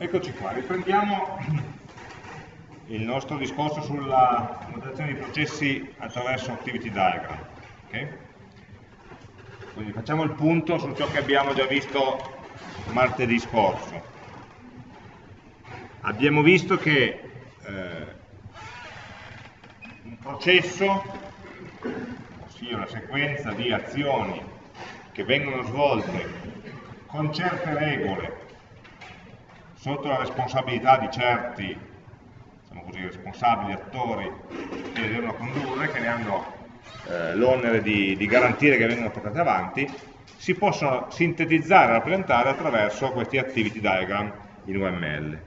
eccoci qua, riprendiamo il nostro discorso sulla modellazione di processi attraverso Activity Diagram. Okay? Quindi facciamo il punto su ciò che abbiamo già visto martedì scorso. Abbiamo visto che eh, un processo, ossia una sequenza di azioni che vengono svolte con certe regole sotto la responsabilità di certi diciamo così, responsabili, attori che le devono condurre, che ne hanno eh, l'onere di, di, garantire che vengano portate avanti, si possono sintetizzare e rappresentare attraverso questi activity diagram in UML.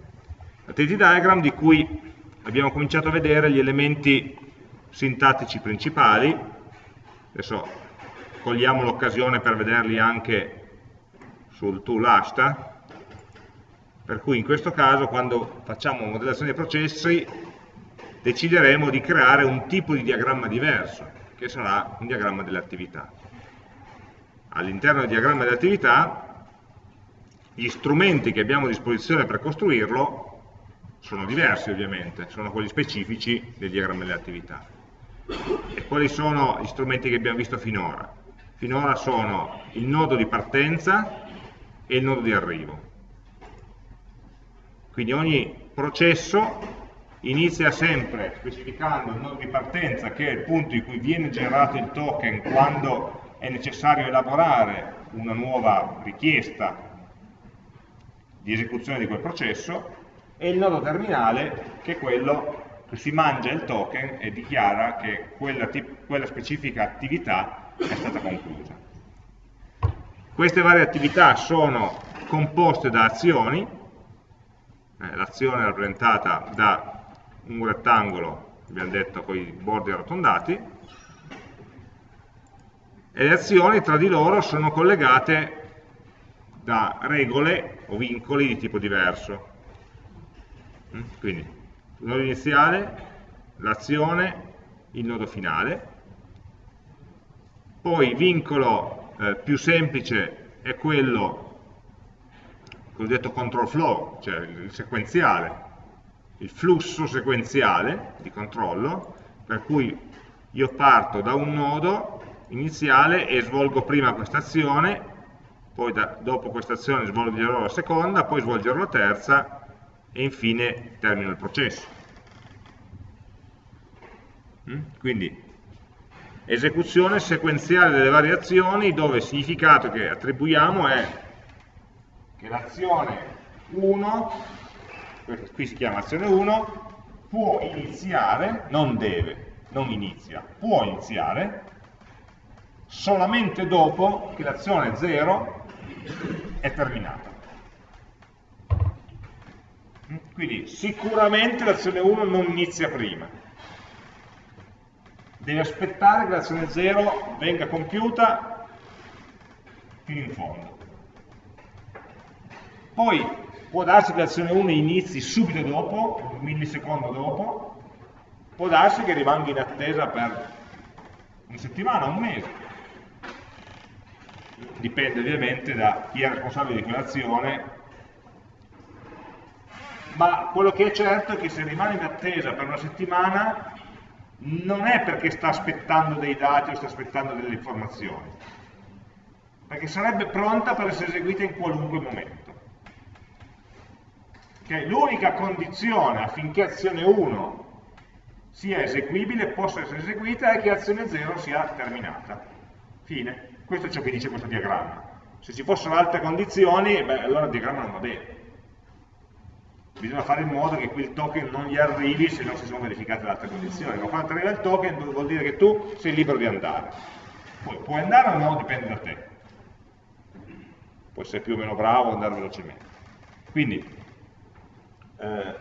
Activity diagram di cui abbiamo cominciato a vedere gli elementi sintattici principali, adesso cogliamo l'occasione per vederli anche sul tool Ashta, per cui in questo caso quando facciamo modellazione dei processi decideremo di creare un tipo di diagramma diverso, che sarà un diagramma delle attività. All'interno del diagramma delle attività gli strumenti che abbiamo a disposizione per costruirlo sono diversi ovviamente, sono quelli specifici del diagramma delle attività. E quali sono gli strumenti che abbiamo visto finora? Finora sono il nodo di partenza e il nodo di arrivo. Quindi ogni processo inizia sempre specificando il nodo di partenza che è il punto in cui viene generato il token quando è necessario elaborare una nuova richiesta di esecuzione di quel processo e il nodo terminale che è quello che si mangia il token e dichiara che quella, quella specifica attività è stata conclusa. Queste varie attività sono composte da azioni eh, l'azione rappresentata da un rettangolo, abbiamo detto, con i bordi arrotondati, e le azioni tra di loro sono collegate da regole o vincoli di tipo diverso. Mm? Quindi il nodo iniziale, l'azione, il nodo finale, poi vincolo eh, più semplice è quello cosiddetto control flow, cioè il sequenziale, il flusso sequenziale di controllo, per cui io parto da un nodo iniziale e svolgo prima questa azione, poi da, dopo questa azione svolgerò la seconda, poi svolgerò la terza e infine termino il processo. Mm? Quindi esecuzione sequenziale delle varie azioni dove il significato che attribuiamo è che l'azione 1, qui si chiama azione 1, può iniziare, non deve, non inizia, può iniziare solamente dopo che l'azione 0 è terminata. Quindi sicuramente l'azione 1 non inizia prima. Deve aspettare che l'azione 0 venga compiuta fino in fondo. Poi può darsi che l'azione 1 inizi subito dopo, un millisecondo dopo, può darsi che rimanga in attesa per una settimana, un mese. Dipende ovviamente da chi è responsabile di quell'azione, ma quello che è certo è che se rimane in attesa per una settimana non è perché sta aspettando dei dati o sta aspettando delle informazioni, perché sarebbe pronta per essere eseguita in qualunque momento che l'unica condizione affinché azione 1 sia eseguibile, possa essere eseguita, è che azione 0 sia terminata. Fine. Questo è ciò che dice questo diagramma. Se ci fossero altre condizioni, beh, allora il diagramma non va bene. Bisogna fare in modo che quel token non gli arrivi se non si sono verificate le altre condizioni. Ma quando arriva il token vuol dire che tu sei libero di andare. Poi puoi andare o no, dipende da te. Puoi essere più o meno bravo o andare velocemente. Quindi eh,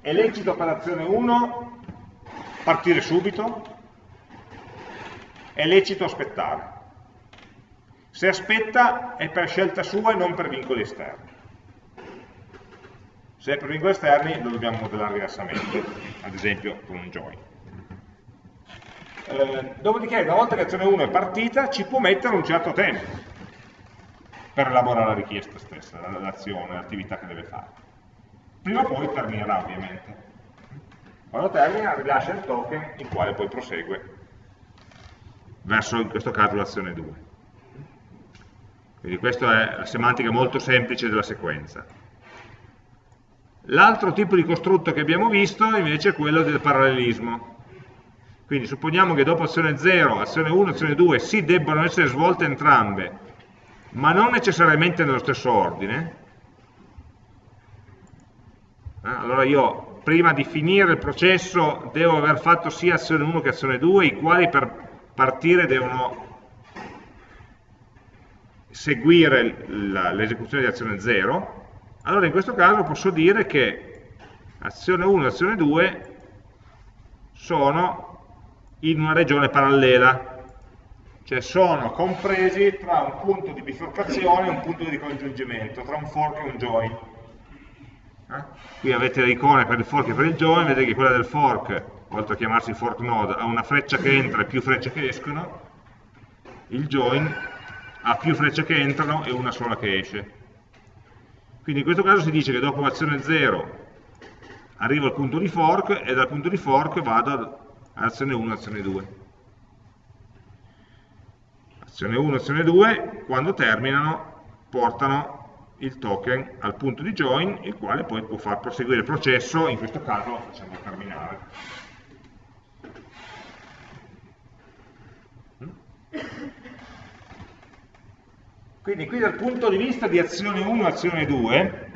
è lecito operazione 1 partire subito, è lecito aspettare. Se aspetta è per scelta sua e non per vincoli esterni. Se è per vincoli esterni lo dobbiamo modellare diversamente, ad esempio con un join. Eh, dopodiché, una volta che azione 1 è partita, ci può mettere un certo tempo per elaborare la richiesta stessa, l'azione, l'attività che deve fare. Prima o poi terminerà ovviamente. Quando termina rilascia il token il quale poi prosegue verso in questo caso l'azione 2. Quindi questa è la semantica molto semplice della sequenza. L'altro tipo di costrutto che abbiamo visto invece è quello del parallelismo. Quindi supponiamo che dopo azione 0, azione 1 e azione 2 sì debbano essere svolte entrambe, ma non necessariamente nello stesso ordine. Eh, allora io prima di finire il processo devo aver fatto sia azione 1 che azione 2, i quali per partire devono seguire l'esecuzione di azione 0, allora in questo caso posso dire che azione 1 e azione 2 sono in una regione parallela, cioè sono compresi tra un punto di bifurcazione e un punto di congiungimento, tra un fork e un join. Eh? Qui avete le icone per il fork e per il join, vedete che quella del fork, oltre a chiamarsi fork node, ha una freccia che entra e più frecce che escono, il join ha più frecce che entrano e una sola che esce. Quindi in questo caso si dice che dopo l'azione 0 arrivo al punto di fork e dal punto di fork vado all'azione 1 azione 2. Azione 1 azione 2, quando terminano, portano il token al punto di join, il quale poi può far proseguire il processo, in questo caso lo facciamo terminare. Quindi qui dal punto di vista di azione 1 e azione 2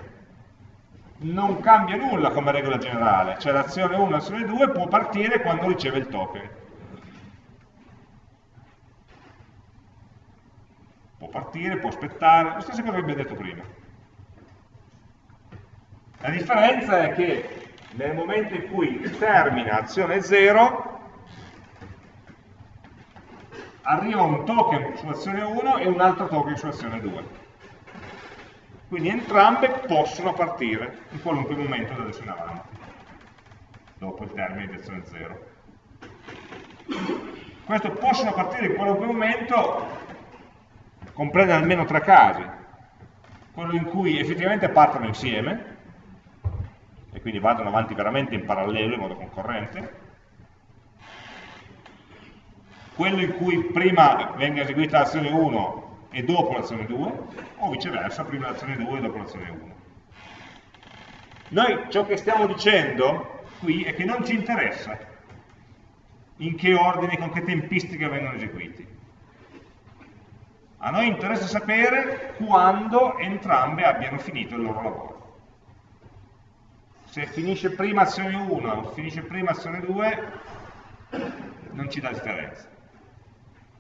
non cambia nulla come regola generale, cioè l'azione 1 e l'azione 2 può partire quando riceve il token. Può partire, può aspettare, lo stesso che abbiamo detto prima. La differenza è che nel momento in cui termina azione 0 arriva un token su azione 1 e un altro token su azione 2. Quindi entrambe possono partire in qualunque momento da adesso in avanti, dopo il termine di azione 0. Questo possono partire in qualunque momento comprende almeno tre casi. Quello in cui effettivamente partono insieme, e quindi vadano avanti veramente in parallelo, in modo concorrente, quello in cui prima venga eseguita l'azione 1 e dopo l'azione 2, o viceversa, prima l'azione 2 e dopo l'azione 1. Noi ciò che stiamo dicendo qui è che non ci interessa in che ordine, con che tempistiche vengono eseguiti. A noi interessa sapere quando entrambe abbiano finito il loro lavoro. Se finisce prima azione 1 o finisce prima azione 2, non ci dà differenza.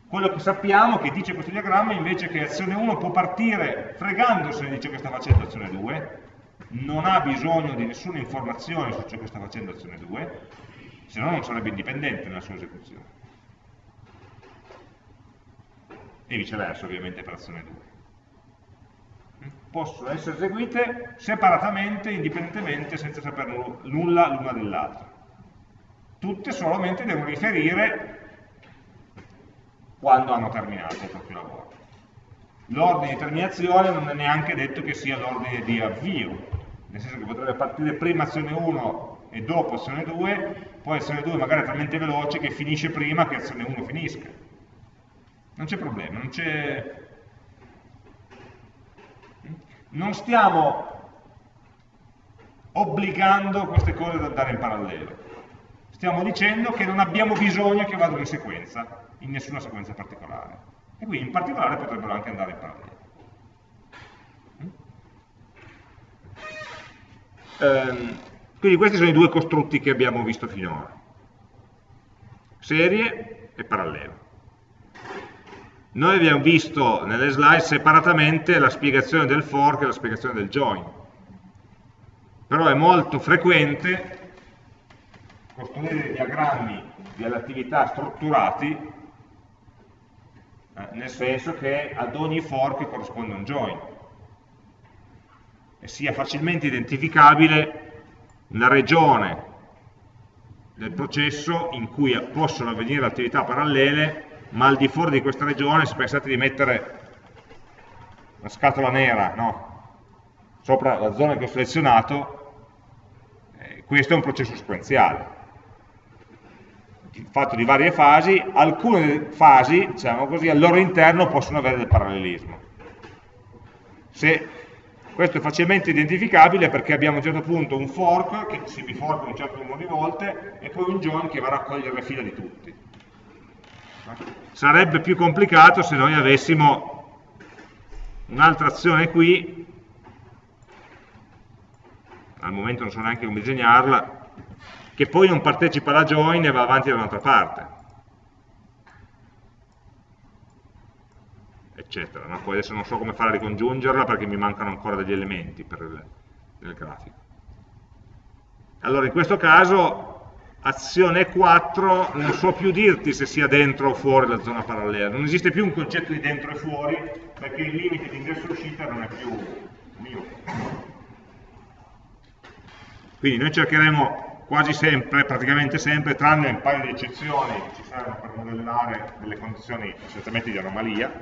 Quello che sappiamo, che dice questo diagramma, invece che azione 1 può partire fregandosene di ciò che sta facendo azione 2, non ha bisogno di nessuna informazione su ciò che sta facendo azione 2, se no non sarebbe indipendente nella sua esecuzione. E viceversa, ovviamente, per azione 2. Possono essere eseguite separatamente, indipendentemente, senza sapere nulla l'una dell'altra. Tutte solamente devono riferire quando hanno terminato il proprio lavoro. L'ordine di terminazione non è neanche detto che sia l'ordine di avvio, nel senso che potrebbe partire prima azione 1 e dopo azione 2, poi azione 2 magari è talmente veloce che finisce prima che azione 1 finisca. Non c'è problema, non c'è... Non stiamo obbligando queste cose ad andare in parallelo. Stiamo dicendo che non abbiamo bisogno che vadano in sequenza in nessuna sequenza particolare. E quindi in particolare potrebbero anche andare in parallelo. Ehm, quindi questi sono i due costrutti che abbiamo visto finora. Serie e parallelo. Noi abbiamo visto nelle slide separatamente la spiegazione del fork e la spiegazione del join. Però è molto frequente costruire diagrammi di attività strutturati eh, nel senso che ad ogni fork corrisponde un join e sia facilmente identificabile la regione del processo in cui possono avvenire attività parallele, ma al di fuori di questa regione, se pensate di mettere una scatola nera no? sopra la zona che ho selezionato, questo è un processo sequenziale fatto di varie fasi, alcune fasi, diciamo così, al loro interno possono avere del parallelismo. Se questo è facilmente identificabile perché abbiamo a un certo punto un fork che si biforca un certo numero di volte e poi un join che va a raccogliere le fila di tutti. Sarebbe più complicato se noi avessimo un'altra azione qui, al momento non so neanche come disegnarla, che poi non partecipa alla join e va avanti da un'altra parte. Eccetera. No? Poi adesso non so come fare a ricongiungerla perché mi mancano ancora degli elementi per il, il grafico. Allora in questo caso azione 4 non so più dirti se sia dentro o fuori la zona parallela, non esiste più un concetto di dentro e fuori perché il limite di ingresso e uscita non è più mio. Quindi noi cercheremo quasi sempre, praticamente sempre, tranne un paio di eccezioni che ci servono per modellare delle condizioni essenzialmente di anomalia,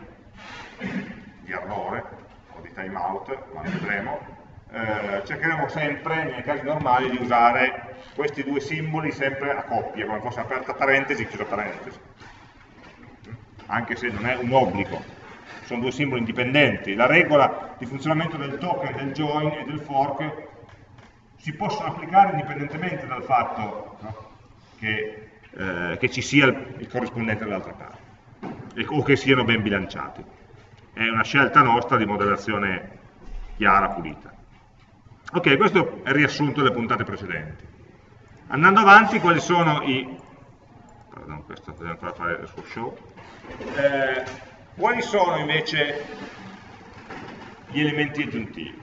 di errore o di timeout, ma vedremo, eh, cercheremo sempre, nei casi normali, di usare questi due simboli sempre a coppia, come fosse aperta parentesi e chiusa parentesi, anche se non è un obbligo, sono due simboli indipendenti. La regola di funzionamento del token, del join e del fork si possono applicare indipendentemente dal fatto no, che, eh, che, ci sia il, il corrispondente dall'altra parte e, o che siano ben bilanciati. È una scelta nostra di modellazione chiara, pulita. Ok, questo è il riassunto delle puntate precedenti. Andando avanti, quali sono i... Pardon, questo dobbiamo ancora fare il suo show. Eh, quali sono invece gli elementi aggiuntivi?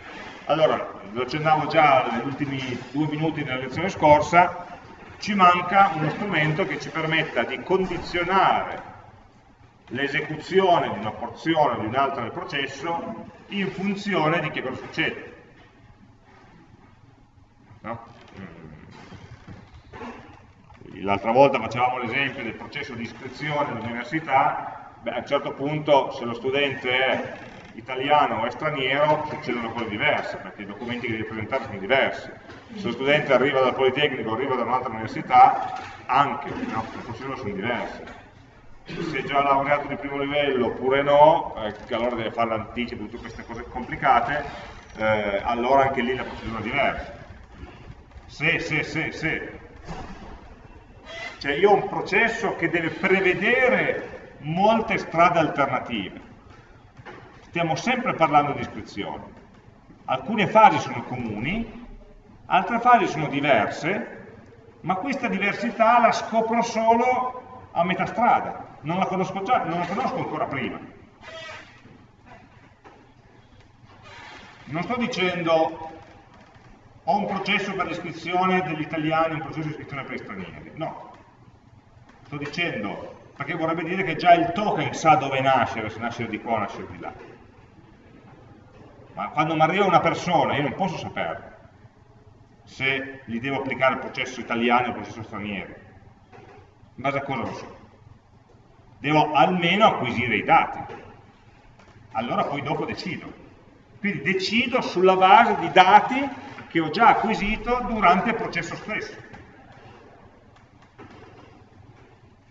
Allora, lo accennavo già negli ultimi due minuti della lezione scorsa, ci manca uno strumento che ci permetta di condizionare l'esecuzione di una porzione o di un'altra del processo in funzione di che cosa succede. No? L'altra volta facevamo l'esempio del processo di iscrizione all'università, a un certo punto se lo studente è italiano o straniero succedono cose diverse, perché i documenti che devi presentare sono diversi. Se lo studente arriva dal Politecnico o arriva da un'altra università, anche no? le procedure sono diverse. Se è già laureato di primo livello oppure no, eh, allora deve fare l'anticipo, tutte queste cose complicate, eh, allora anche lì la procedura è diversa. Se, se, se, se. Cioè io ho un processo che deve prevedere molte strade alternative stiamo sempre parlando di iscrizione. Alcune fasi sono comuni, altre fasi sono diverse, ma questa diversità la scopro solo a metà strada, non la conosco, già, non la conosco ancora prima. Non sto dicendo ho un processo per l'iscrizione degli italiani, un processo di iscrizione per gli stranieri, no. Sto dicendo, perché vorrebbe dire che già il token sa dove nascere, se nascere di qua o nascere di là ma quando mi arriva una persona io non posso sapere se gli devo applicare il processo italiano o il processo straniero. In base a cosa lo so? Devo almeno acquisire i dati. Allora poi dopo decido. Quindi decido sulla base di dati che ho già acquisito durante il processo stesso.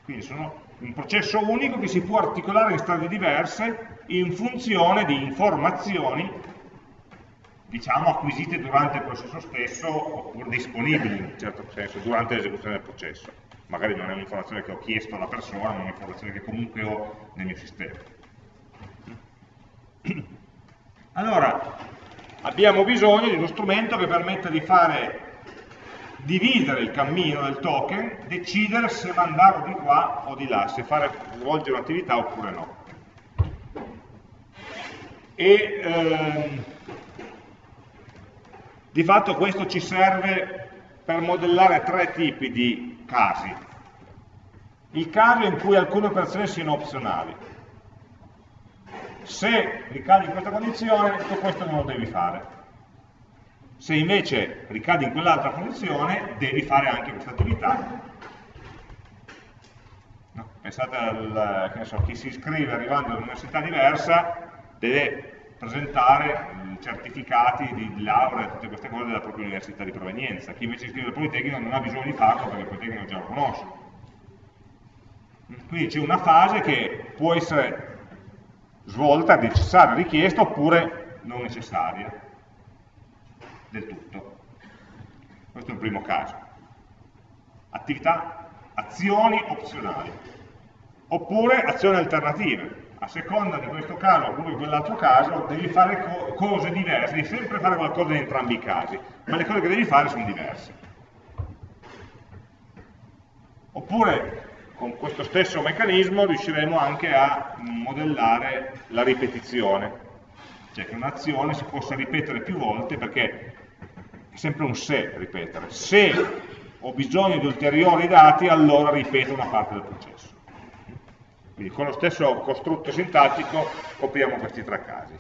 Quindi sono un processo unico che si può articolare in strade diverse in funzione di informazioni diciamo, acquisite durante il processo stesso oppure disponibili in un certo senso durante l'esecuzione del processo. Magari non è un'informazione che ho chiesto alla persona, ma è un'informazione che comunque ho nel mio sistema. Allora, abbiamo bisogno di uno strumento che permetta di fare dividere il cammino del token, decidere se mandarlo di qua o di là, se fare, svolgere un'attività oppure no. E, ehm, di fatto questo ci serve per modellare tre tipi di casi. Il caso in cui alcune operazioni siano opzionali. Se ricadi in questa condizione, tutto questo non lo devi fare. Se invece ricadi in quell'altra condizione, devi fare anche questa attività. No? Pensate al, so, chi si iscrive arrivando da un'università diversa, deve presentare certificati di laurea, tutte queste cose della propria università di provenienza. Chi invece iscrive al Politecnico non ha bisogno di farlo perché il Politecnico già lo conosce. Quindi c'è una fase che può essere svolta, necessaria, richiesta oppure non necessaria del tutto. Questo è il primo caso. Attività, azioni opzionali, oppure azioni alternative. A seconda di questo caso oppure di quell'altro caso devi fare co cose diverse, devi sempre fare qualcosa in entrambi i casi, ma le cose che devi fare sono diverse. Oppure con questo stesso meccanismo riusciremo anche a modellare la ripetizione, cioè che un'azione si possa ripetere più volte perché sempre un se ripetere. Se ho bisogno di ulteriori dati, allora ripeto una parte del processo. Quindi con lo stesso costrutto sintattico copriamo questi tre casi.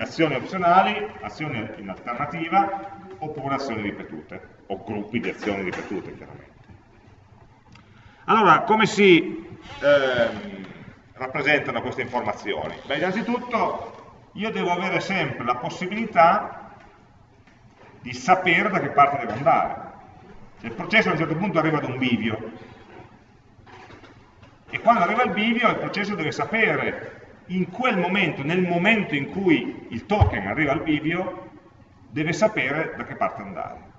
Azioni opzionali, azioni in alternativa, oppure azioni ripetute, o gruppi di azioni ripetute chiaramente. Allora, come si eh, rappresentano queste informazioni? Beh, innanzitutto io devo avere sempre la possibilità di sapere da che parte devo andare. Se il processo a un certo punto arriva ad un bivio, e quando arriva al bivio il processo deve sapere in quel momento, nel momento in cui il token arriva al bivio, deve sapere da che parte andare.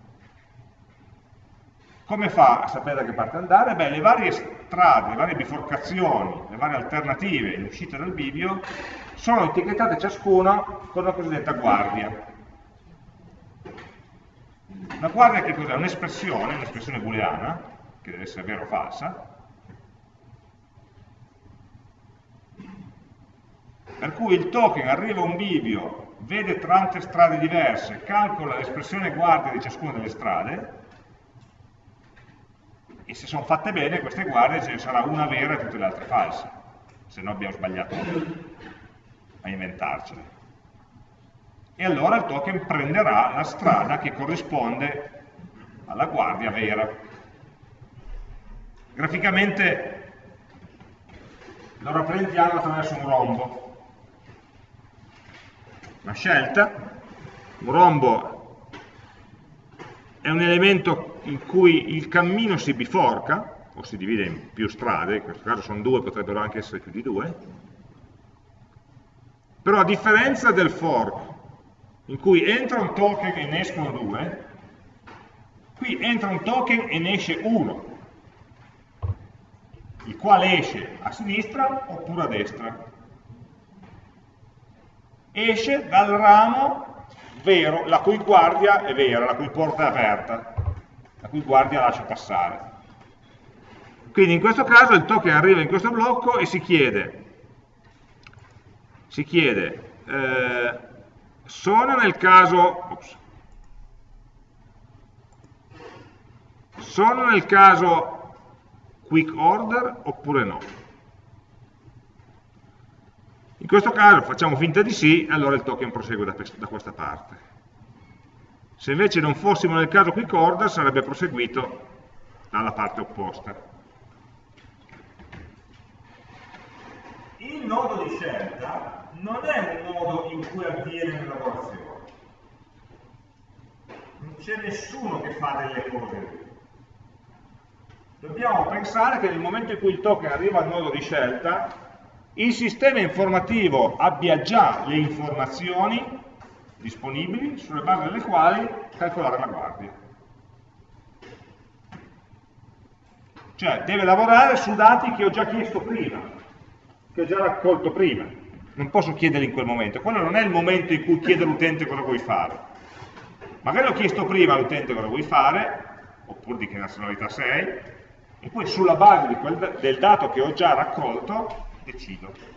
Come fa a sapere da che parte andare? Beh, le varie strade, le varie biforcazioni, le varie alternative in uscita dal bivio sono etichettate ciascuna con la cosiddetta guardia. La guardia che cos'è? Un'espressione, un'espressione booleana, che deve essere vera o falsa, per cui il token arriva a un bivio, vede tante strade diverse, calcola l'espressione guardia di ciascuna delle strade, e se sono fatte bene queste guardie ce ne sarà una vera e tutte le altre false, se no abbiamo sbagliato a inventarcele. E allora il token prenderà la strada che corrisponde alla guardia vera. Graficamente lo rappresentiamo attraverso un rombo. Una scelta, un rombo è un elemento in cui il cammino si biforca, o si divide in più strade, in questo caso sono due, potrebbero anche essere più di due, però a differenza del fork, in cui entra un token e ne escono due, qui entra un token e ne esce uno, il quale esce a sinistra oppure a destra. Esce dal ramo vero, la cui guardia è vera, la cui porta è aperta la cui guardia lascia passare. Quindi in questo caso il token arriva in questo blocco e si chiede, si chiede eh, sono nel caso, ops, sono nel caso quick order oppure no? In questo caso facciamo finta di sì, allora il token prosegue da, da questa parte. Se invece non fossimo nel caso quick order sarebbe proseguito dalla parte opposta. Il nodo di scelta non è un nodo in cui avviene l'elaborazione. Non c'è nessuno che fa delle cose. Dobbiamo pensare che nel momento in cui il token arriva al nodo di scelta, il sistema informativo abbia già le informazioni disponibili sulle basi delle quali calcolare la guardia. Cioè deve lavorare su dati che ho già chiesto prima, che ho già raccolto prima. Non posso chiederli in quel momento. Quello non è il momento in cui chiede all'utente cosa vuoi fare. Magari ho chiesto prima all'utente cosa vuoi fare, oppure di che nazionalità sei, e poi sulla base quel, del dato che ho già raccolto decido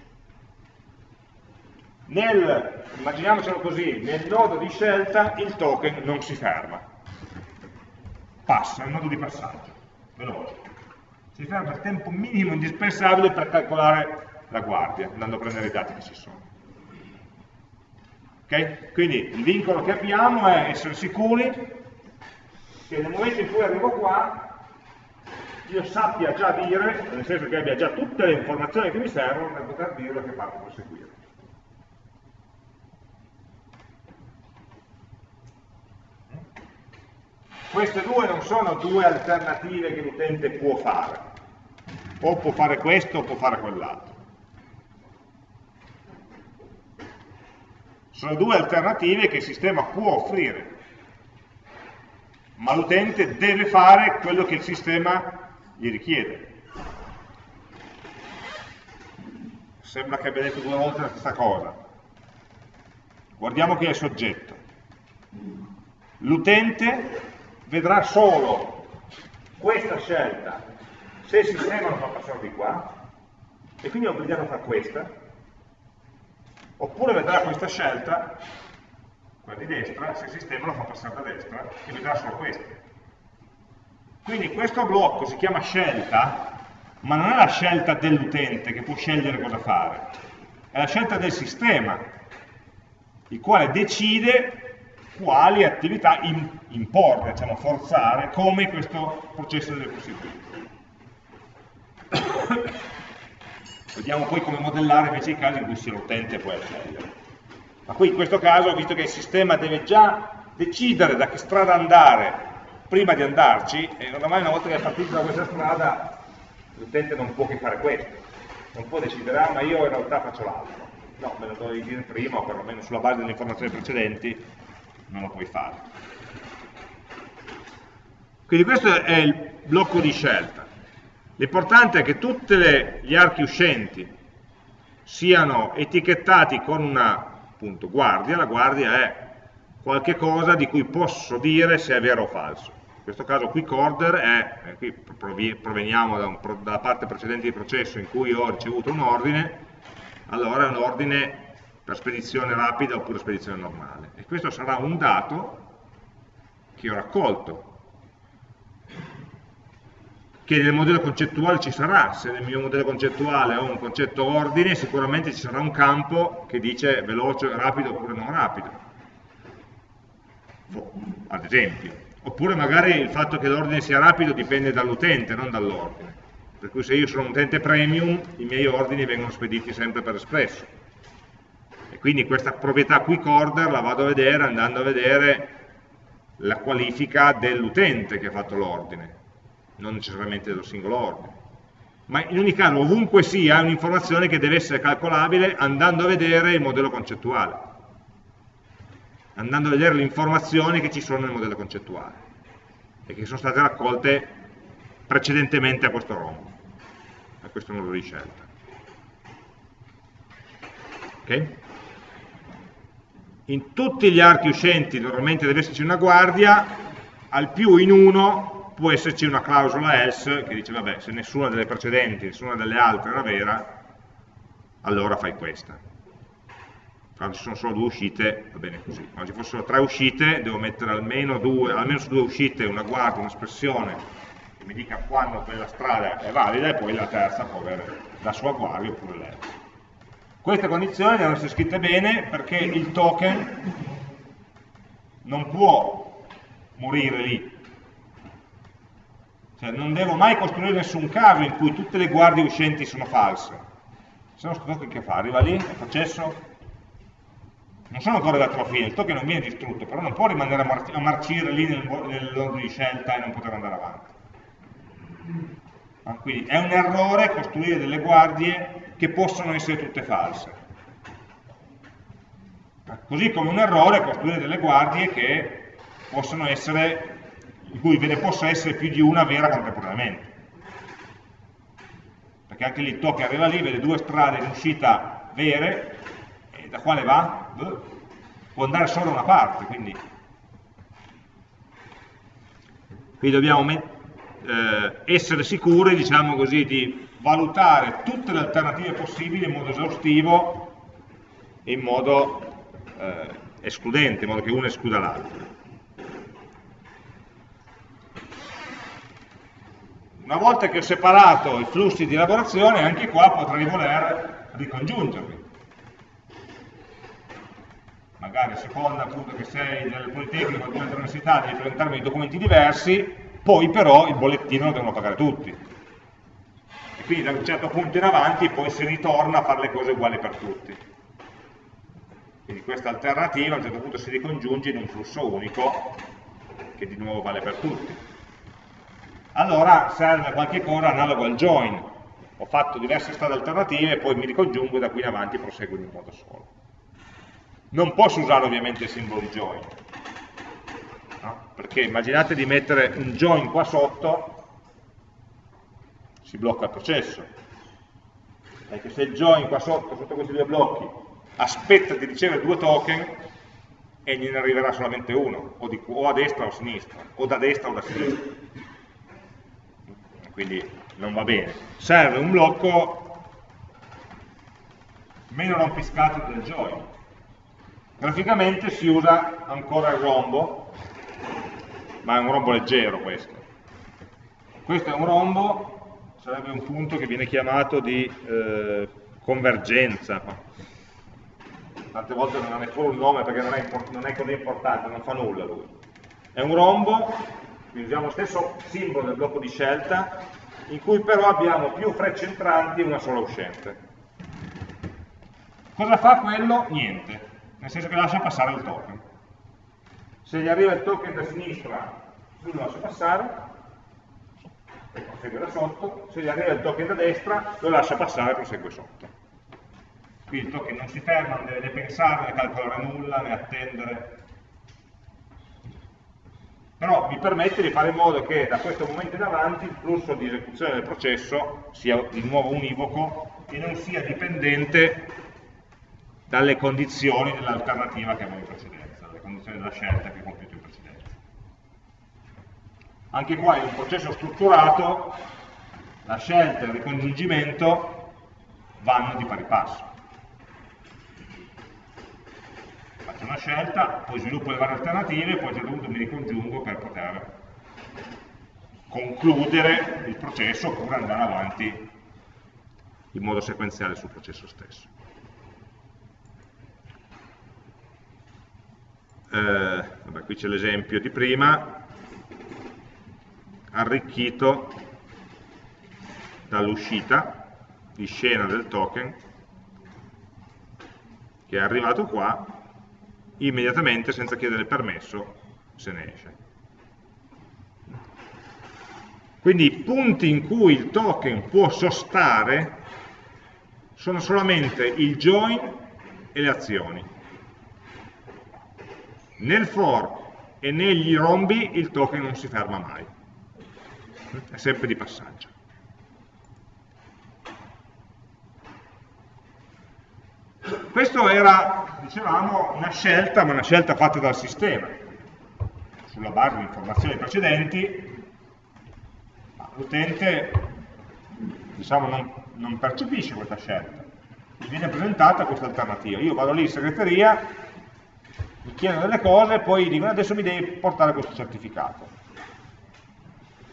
nel, immaginiamocelo così, nel nodo di scelta il token non si ferma, passa, è un nodo di passaggio, veloce. Si ferma per tempo minimo indispensabile per calcolare la guardia, andando a prendere i dati che ci sono. Okay? Quindi il vincolo che abbiamo è essere sicuri che nel momento in cui arrivo qua io sappia già dire, nel senso che abbia già tutte le informazioni che mi servono per poter dire da che parte proseguire. Queste due non sono due alternative che l'utente può fare, o può fare questo o può fare quell'altro. Sono due alternative che il sistema può offrire, ma l'utente deve fare quello che il sistema gli richiede. Sembra che abbia detto due volte la stessa cosa. Guardiamo chi è il soggetto. L'utente vedrà solo questa scelta se il sistema lo fa passare di qua, e quindi è obbligato a fare questa, oppure vedrà questa scelta, quella di destra, se il sistema lo fa passare da destra, e vedrà solo questa. Quindi questo blocco si chiama scelta, ma non è la scelta dell'utente che può scegliere cosa fare, è la scelta del sistema, il quale decide quali attività imporre, diciamo, forzare, come questo processo deve costituire. Vediamo poi come modellare invece i casi in cui sia l'utente poi a scegliere. Ma qui in questo caso, visto che il sistema deve già decidere da che strada andare prima di andarci, e ormai una volta che è partito da questa strada, l'utente non può che fare questo. Non può decidere, ah ma io in realtà faccio l'altro. No, me lo devi dire prima, o perlomeno sulla base delle informazioni precedenti, non lo puoi fare. Quindi questo è il blocco di scelta. L'importante è che tutti gli archi uscenti siano etichettati con una appunto, guardia, la guardia è qualche cosa di cui posso dire se è vero o falso. In questo caso quick order è, eh, qui proveniamo da un, dalla parte precedente di processo in cui ho ricevuto un ordine, allora è un ordine per spedizione rapida oppure spedizione normale. E questo sarà un dato che ho raccolto, che nel modello concettuale ci sarà, se nel mio modello concettuale ho un concetto ordine, sicuramente ci sarà un campo che dice veloce, rapido oppure non rapido, ad esempio. Oppure magari il fatto che l'ordine sia rapido dipende dall'utente, non dall'ordine. Per cui se io sono un utente premium, i miei ordini vengono spediti sempre per espresso. E quindi questa proprietà quick order la vado a vedere andando a vedere la qualifica dell'utente che ha fatto l'ordine non necessariamente dello singolo ordine. Ma in ogni caso, ovunque sia, è un'informazione che deve essere calcolabile andando a vedere il modello concettuale, andando a vedere le informazioni che ci sono nel modello concettuale e che sono state raccolte precedentemente a questo rombo, a questo modo di scelta. Ok? In tutti gli archi uscenti normalmente deve esserci una guardia, al più in uno può esserci una clausola else che dice vabbè se nessuna delle precedenti, nessuna delle altre era vera, allora fai questa. Quando ci sono solo due uscite va bene così. Quando ci fossero tre uscite devo mettere almeno, due, almeno su due uscite una guardia, un'espressione che mi dica quando quella strada è valida e poi la terza può avere la sua guardia oppure l'else. Queste condizioni devono essere scritte bene perché il token non può morire lì, cioè non devo mai costruire nessun caso in cui tutte le guardie uscenti sono false. Se no token che fa? Arriva lì, è processo, non sono ancora arrivato alla fine, il token non viene distrutto, però non può rimanere a, mar a marcire lì nell'ordine di scelta e non poter andare avanti. Ah, quindi è un errore costruire delle guardie che possono essere tutte false. Così come un errore costruire delle guardie che possono essere in cui ve ne possa essere più di una vera contemporaneamente. Perché anche lì token arriva lì, vede due strade in uscita vere, e da quale va? Può andare solo da una parte, quindi qui dobbiamo eh, essere sicuri, diciamo così, di valutare tutte le alternative possibili in modo esaustivo in modo eh, escludente, in modo che una escluda l'altra. Una volta che ho separato i flussi di elaborazione, anche qua potrei voler ricongiungerli. Magari a seconda appunto che sei del Politecnico o dell'università devi presentarmi i documenti diversi, poi però il bollettino lo devono pagare tutti. E quindi da un certo punto in avanti poi si ritorna a fare le cose uguali per tutti. Quindi questa alternativa a un certo punto si ricongiunge in un flusso unico che di nuovo vale per tutti. Allora serve qualche cosa analogo al join. Ho fatto diverse strade alternative poi mi ricongiungo e da qui in avanti proseguo in un modo solo. Non posso usare ovviamente il simbolo di join, no? perché immaginate di mettere un join qua sotto, si blocca il processo, perché se il join qua sotto, sotto questi due blocchi, aspetta di ricevere due token e gliene arriverà solamente uno, o, di, o a destra o a sinistra, o da destra o da sinistra. Quindi non va bene. Serve un blocco meno rompiscato del join Graficamente si usa ancora il rombo, ma è un rombo leggero questo. Questo è un rombo, sarebbe un punto che viene chiamato di eh, convergenza. Tante volte non ha neppure un nome perché non è, non è così importante, non fa nulla lui. È un rombo, quindi usiamo lo stesso simbolo del blocco di scelta, in cui però abbiamo più frecce entranti e una sola uscente. Cosa fa quello? Niente nel senso che lascia passare il token. Se gli arriva il token da sinistra, lui lo lascia passare, e prosegue da sotto, se gli arriva il token da destra, lo lascia passare e prosegue sotto. Qui il token non si ferma, non deve né pensare, né calcolare nulla, né attendere. Però mi permette di fare in modo che da questo momento in avanti il flusso di esecuzione del processo sia di nuovo univoco e non sia dipendente dalle condizioni dell'alternativa che avevo in precedenza, dalle condizioni della scelta che ho compiuto in precedenza. Anche qua in un processo strutturato la scelta e il ricongiungimento vanno di pari passo. Faccio una scelta, poi sviluppo le varie alternative, poi a un certo punto mi ricongiungo per poter concludere il processo oppure andare avanti in modo sequenziale sul processo stesso. eh, vabbè, qui c'è l'esempio di prima, arricchito dall'uscita di scena del token che è arrivato qua, immediatamente senza chiedere permesso se ne esce. Quindi i punti in cui il token può sostare sono solamente il join e le azioni nel for e negli rombi il token non si ferma mai, è sempre di passaggio. Questo era, dicevamo, una scelta, ma una scelta fatta dal sistema, sulla base di informazioni precedenti, l'utente diciamo, non, non percepisce questa scelta, gli viene presentata questa alternativa. Io vado lì in segreteria, mi chiedono delle cose e poi dicono adesso mi devi portare questo certificato.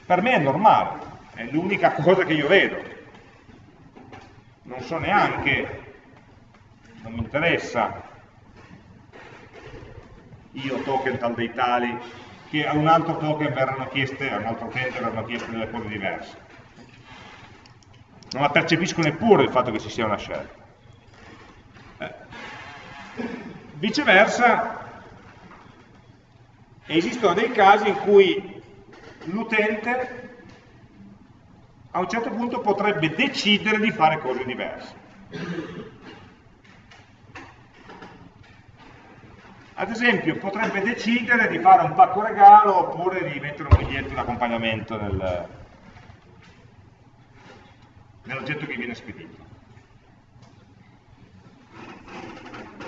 Per me è normale, è l'unica cosa che io vedo. Non so neanche, non mi interessa, io token tal dei tali, che a un altro token verranno chieste, a un altro utente verranno chieste delle cose diverse. Non la percepisco neppure il fatto che ci sia una scelta. Eh. Viceversa, esistono dei casi in cui l'utente a un certo punto potrebbe decidere di fare cose diverse. Ad esempio, potrebbe decidere di fare un pacco regalo oppure di mettere un biglietto di accompagnamento nel, nell'oggetto che viene spedito.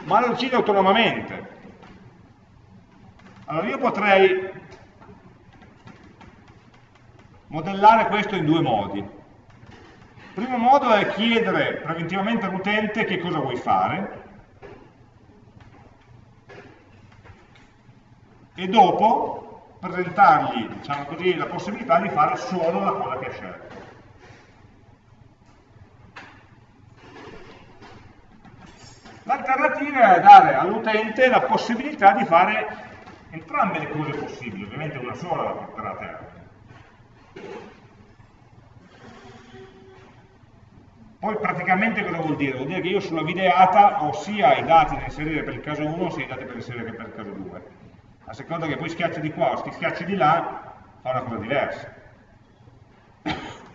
Ma lo decide autonomamente, allora io potrei modellare questo in due modi. Il primo modo è chiedere preventivamente all'utente che cosa vuoi fare e dopo presentargli diciamo così, la possibilità di fare solo la cosa che ha scelto. L'alternativa è dare all'utente la possibilità di fare entrambe le cose possibili, ovviamente una sola la porterà a terra. Poi praticamente cosa vuol dire? Vuol dire che io sulla videata ho sia i dati da inserire per il caso 1 sia i dati da inserire per il caso 2. A seconda che poi schiacci di qua o schiacci di là, fa una cosa diversa.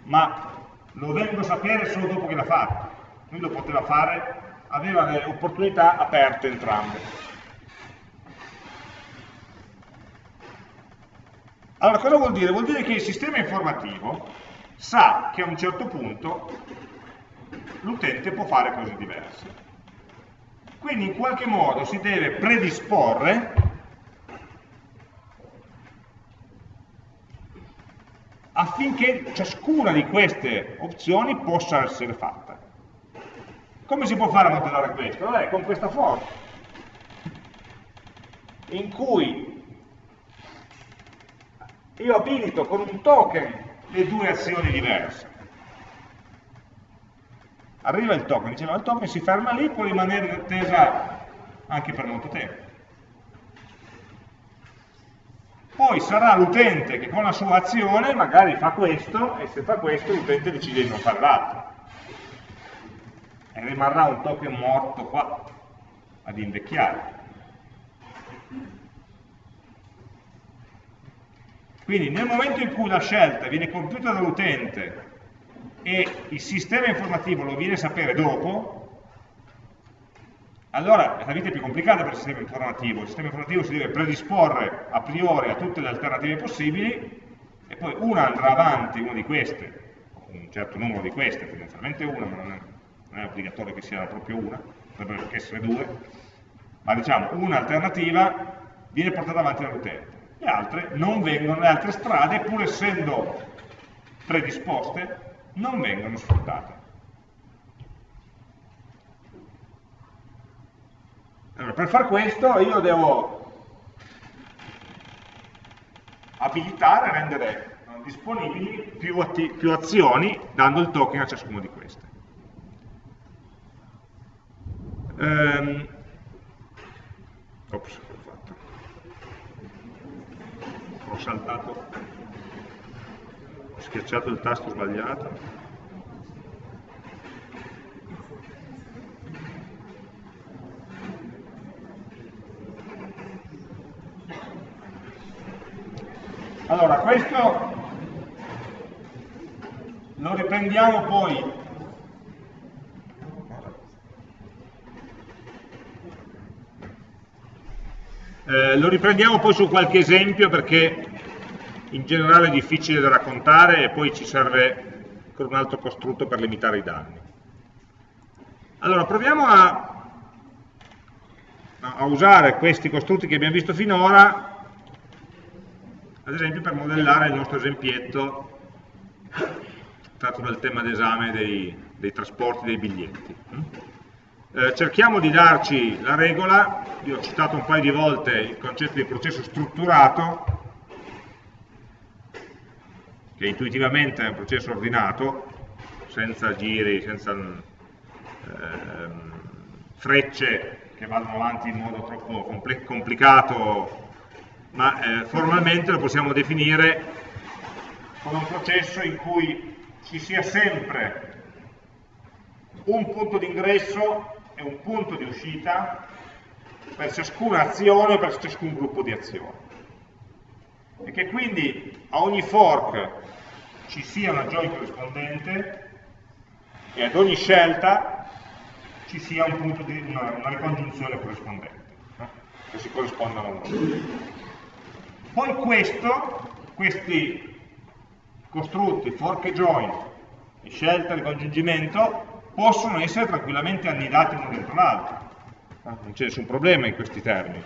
Ma lo vengo a sapere solo dopo che l'ha fatto. Lui lo poteva fare, aveva le opportunità aperte entrambe. Allora, cosa vuol dire? Vuol dire che il sistema informativo sa che a un certo punto l'utente può fare cose diverse. Quindi in qualche modo si deve predisporre affinché ciascuna di queste opzioni possa essere fatta. Come si può fare a modellare questo? Vabbè, con questa forma, in cui io abilito con un token le due azioni diverse. Arriva il token, diceva il token si ferma lì, può rimanere in attesa anche per molto tempo. Poi sarà l'utente che con la sua azione magari fa questo e se fa questo l'utente decide di non fare l'altro. E rimarrà un token morto qua ad invecchiare. Quindi nel momento in cui la scelta viene compiuta dall'utente e il sistema informativo lo viene a sapere dopo, allora la vita è più complicata per il sistema informativo, il sistema informativo si deve predisporre a priori a tutte le alternative possibili e poi una andrà avanti, una di queste, un certo numero di queste, tendenzialmente una, ma non è, non è obbligatorio che sia proprio una, potrebbero anche essere due, ma diciamo una alternativa viene portata avanti dall'utente, le altre non vengono, le altre strade pur essendo predisposte non vengono sfruttate. Allora, per far questo io devo abilitare, rendere disponibili più, più azioni dando il token a ciascuno di queste. Um, ops, ho fatto. Ho saltato, ho schiacciato il tasto sbagliato. Allora, questo lo riprendiamo poi eh, lo riprendiamo poi su qualche esempio perché in generale è difficile da raccontare e poi ci serve con un altro costrutto per limitare i danni. Allora, proviamo a, a usare questi costrutti che abbiamo visto finora ad esempio per modellare il nostro esempietto tratto dal tema d'esame dei, dei, trasporti dei biglietti. Eh, cerchiamo di darci la regola, io ho citato un paio di volte il concetto di processo strutturato, che intuitivamente è un processo ordinato, senza giri, senza eh, frecce che vanno avanti in modo troppo complicato ma eh, formalmente lo possiamo definire come un processo in cui ci sia sempre un punto di ingresso e un punto di uscita per ciascuna azione, per ciascun gruppo di azioni. E che quindi a ogni fork ci sia una join corrispondente e ad ogni scelta ci sia un di, una, una, ricongiunzione corrispondente, no? che si corrispondano a uno. Poi questo, questi costrutti, fork e join, e scelta, ricongiungimento, possono essere tranquillamente annidati uno dentro l'altro. Non c'è nessun problema in questi termini.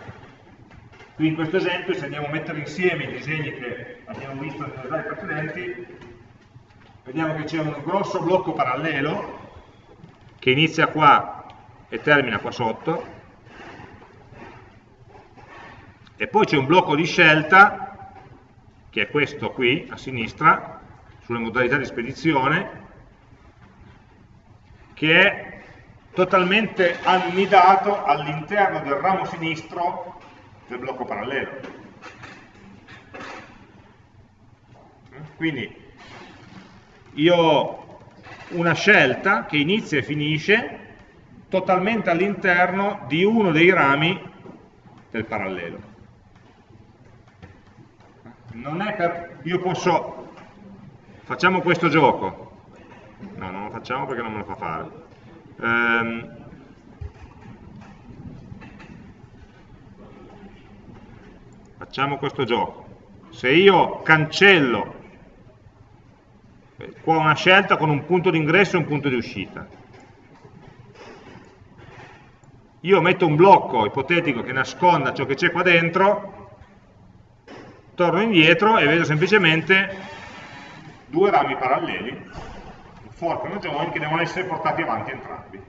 Qui in questo esempio, se andiamo a mettere insieme i disegni che abbiamo visto nelle slide precedenti, vediamo che c'è un grosso blocco parallelo che inizia qua e termina qua sotto, e poi c'è un blocco di scelta, che è questo qui, a sinistra, sulle modalità di spedizione, che è totalmente annidato all'interno del ramo sinistro del blocco parallelo. Quindi io ho una scelta che inizia e finisce totalmente all'interno di uno dei rami del parallelo. Non è per... io posso... facciamo questo gioco. No, non lo facciamo perché non me lo fa fare. Ehm, facciamo questo gioco. Se io cancello qua una scelta con un punto di ingresso e un punto di uscita, io metto un blocco ipotetico che nasconda ciò che c'è qua dentro, torno indietro e vedo semplicemente due rami paralleli, un fork e una join, che devono essere portati avanti entrambi.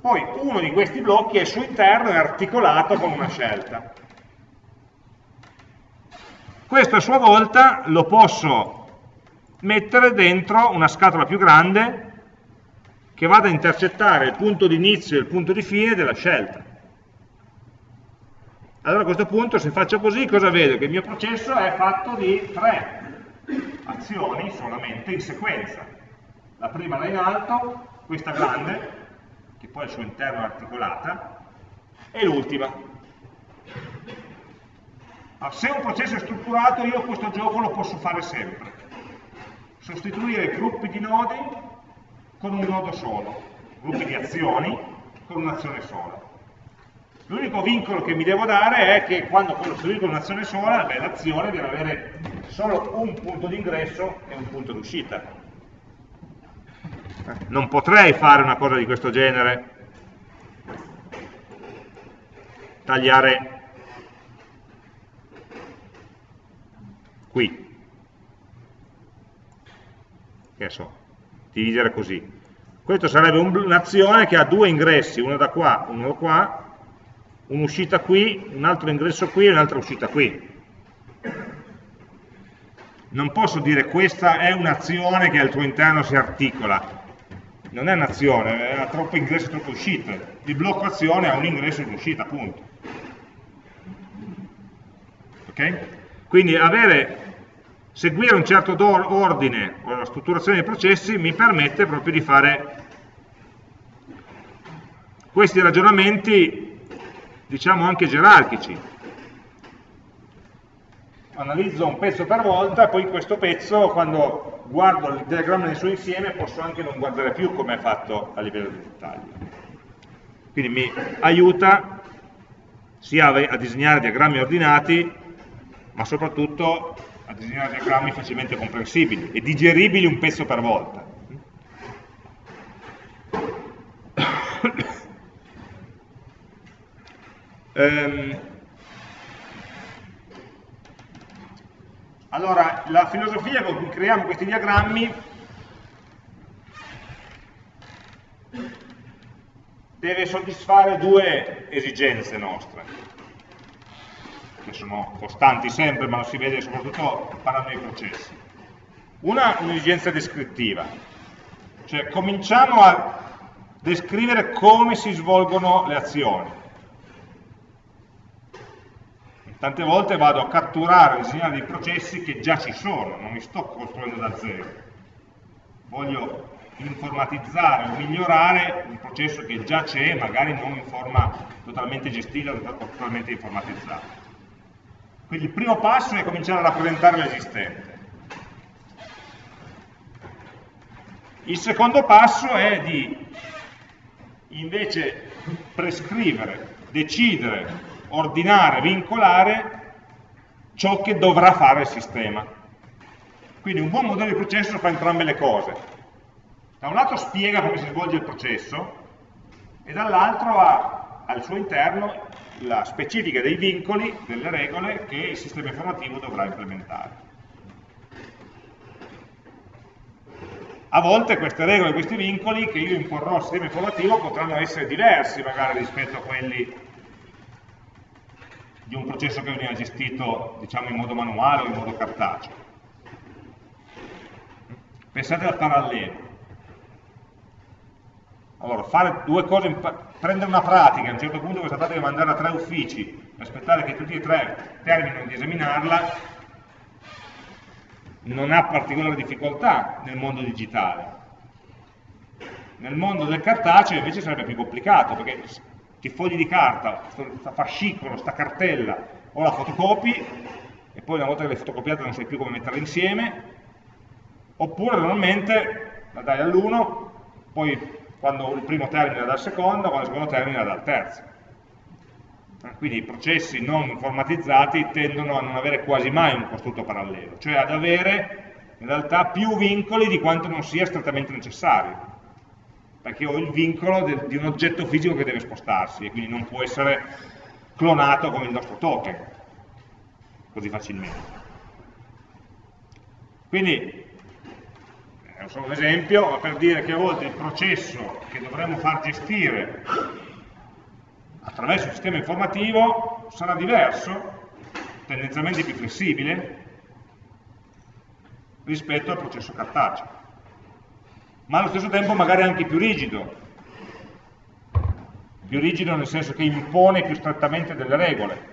Poi uno di questi blocchi è su interno e articolato con una scelta. Questo a sua volta lo posso mettere dentro una scatola più grande che vada a intercettare il punto di inizio e il punto di fine della scelta. Allora a questo punto se faccio così cosa vedo? Che il mio processo è fatto di tre azioni solamente in sequenza. La prima là in alto, questa grande, che poi al suo interno è articolata, e l'ultima. Se un processo è strutturato io questo gioco lo posso fare sempre. Sostituire gruppi di nodi con un nodo solo, gruppi di azioni con un'azione sola. L'unico vincolo che mi devo dare è che quando costruisco un'azione sola, l'azione deve avere solo un punto di ingresso e un punto di uscita. Non potrei fare una cosa di questo genere, tagliare qui, che so, dividere così. Questo sarebbe un'azione che ha due ingressi, uno da qua, uno da qua, un'uscita qui, un altro ingresso qui e un'altra uscita qui. Non posso dire questa è un'azione che al tuo interno si articola. Non è un'azione, ha troppo ingresso e troppe uscite. Il blocco azione ha un ingresso e un'uscita, appunto. Ok? Quindi avere seguire un certo ordine o la strutturazione dei processi mi permette proprio di fare questi ragionamenti, diciamo anche gerarchici. Analizzo un pezzo per volta, poi questo pezzo, quando guardo il diagramma nel suo insieme, posso anche non guardare più come è fatto a livello di dettaglio. Quindi mi aiuta sia a disegnare diagrammi ordinati, ma soprattutto a disegnare diagrammi facilmente comprensibili e digeribili un pezzo per volta. Um, allora, la filosofia con cui creiamo questi diagrammi deve soddisfare due esigenze nostre che sono costanti sempre, ma lo si vede soprattutto parlando dei processi. Una, un'esigenza descrittiva, cioè cominciamo a descrivere come si svolgono le azioni. Tante volte vado a catturare, a disegnare dei processi che già ci sono, non mi sto costruendo da zero. Voglio informatizzare o migliorare un processo che già c'è, magari non in forma totalmente gestita o totalmente informatizzata. Quindi il primo passo è cominciare a rappresentare l'esistente. Il secondo passo è di invece prescrivere, decidere, ordinare, vincolare ciò che dovrà fare il sistema. Quindi un buon modello di processo fa entrambe le cose. Da un lato spiega come si svolge il processo e dall'altro ha al suo interno la specifica dei vincoli, delle regole che il sistema informativo dovrà implementare. A volte queste regole, questi vincoli che io imporrò al sistema informativo potranno essere diversi magari rispetto a quelli di un processo che veniva gestito diciamo, in modo manuale o in modo cartaceo. Pensate al parallelo. Allora, fare due cose, prendere una pratica, a un certo punto questa pratica mandare a tre uffici, aspettare che tutti e tre terminino di esaminarla, non ha particolare difficoltà nel mondo digitale. Nel mondo del cartaceo invece sarebbe più complicato, perché questi fogli di carta, questo fascicolo, questa cartella, o la fotocopi e poi una volta che l'hai fotocopiata non sai più come metterla insieme, oppure normalmente la dai all'1, poi quando il primo termina dal secondo, quando il secondo termina dal terzo. Quindi i processi non informatizzati tendono a non avere quasi mai un costrutto parallelo, cioè ad avere in realtà più vincoli di quanto non sia strettamente necessario perché ho il vincolo del, di un oggetto fisico che deve spostarsi e quindi non può essere clonato come il nostro token così facilmente. Quindi è solo un esempio, ma per dire che a volte il processo che dovremmo far gestire attraverso il sistema informativo sarà diverso, tendenzialmente più flessibile, rispetto al processo cartaceo, ma allo stesso tempo magari anche più rigido, più rigido nel senso che impone più strettamente delle regole.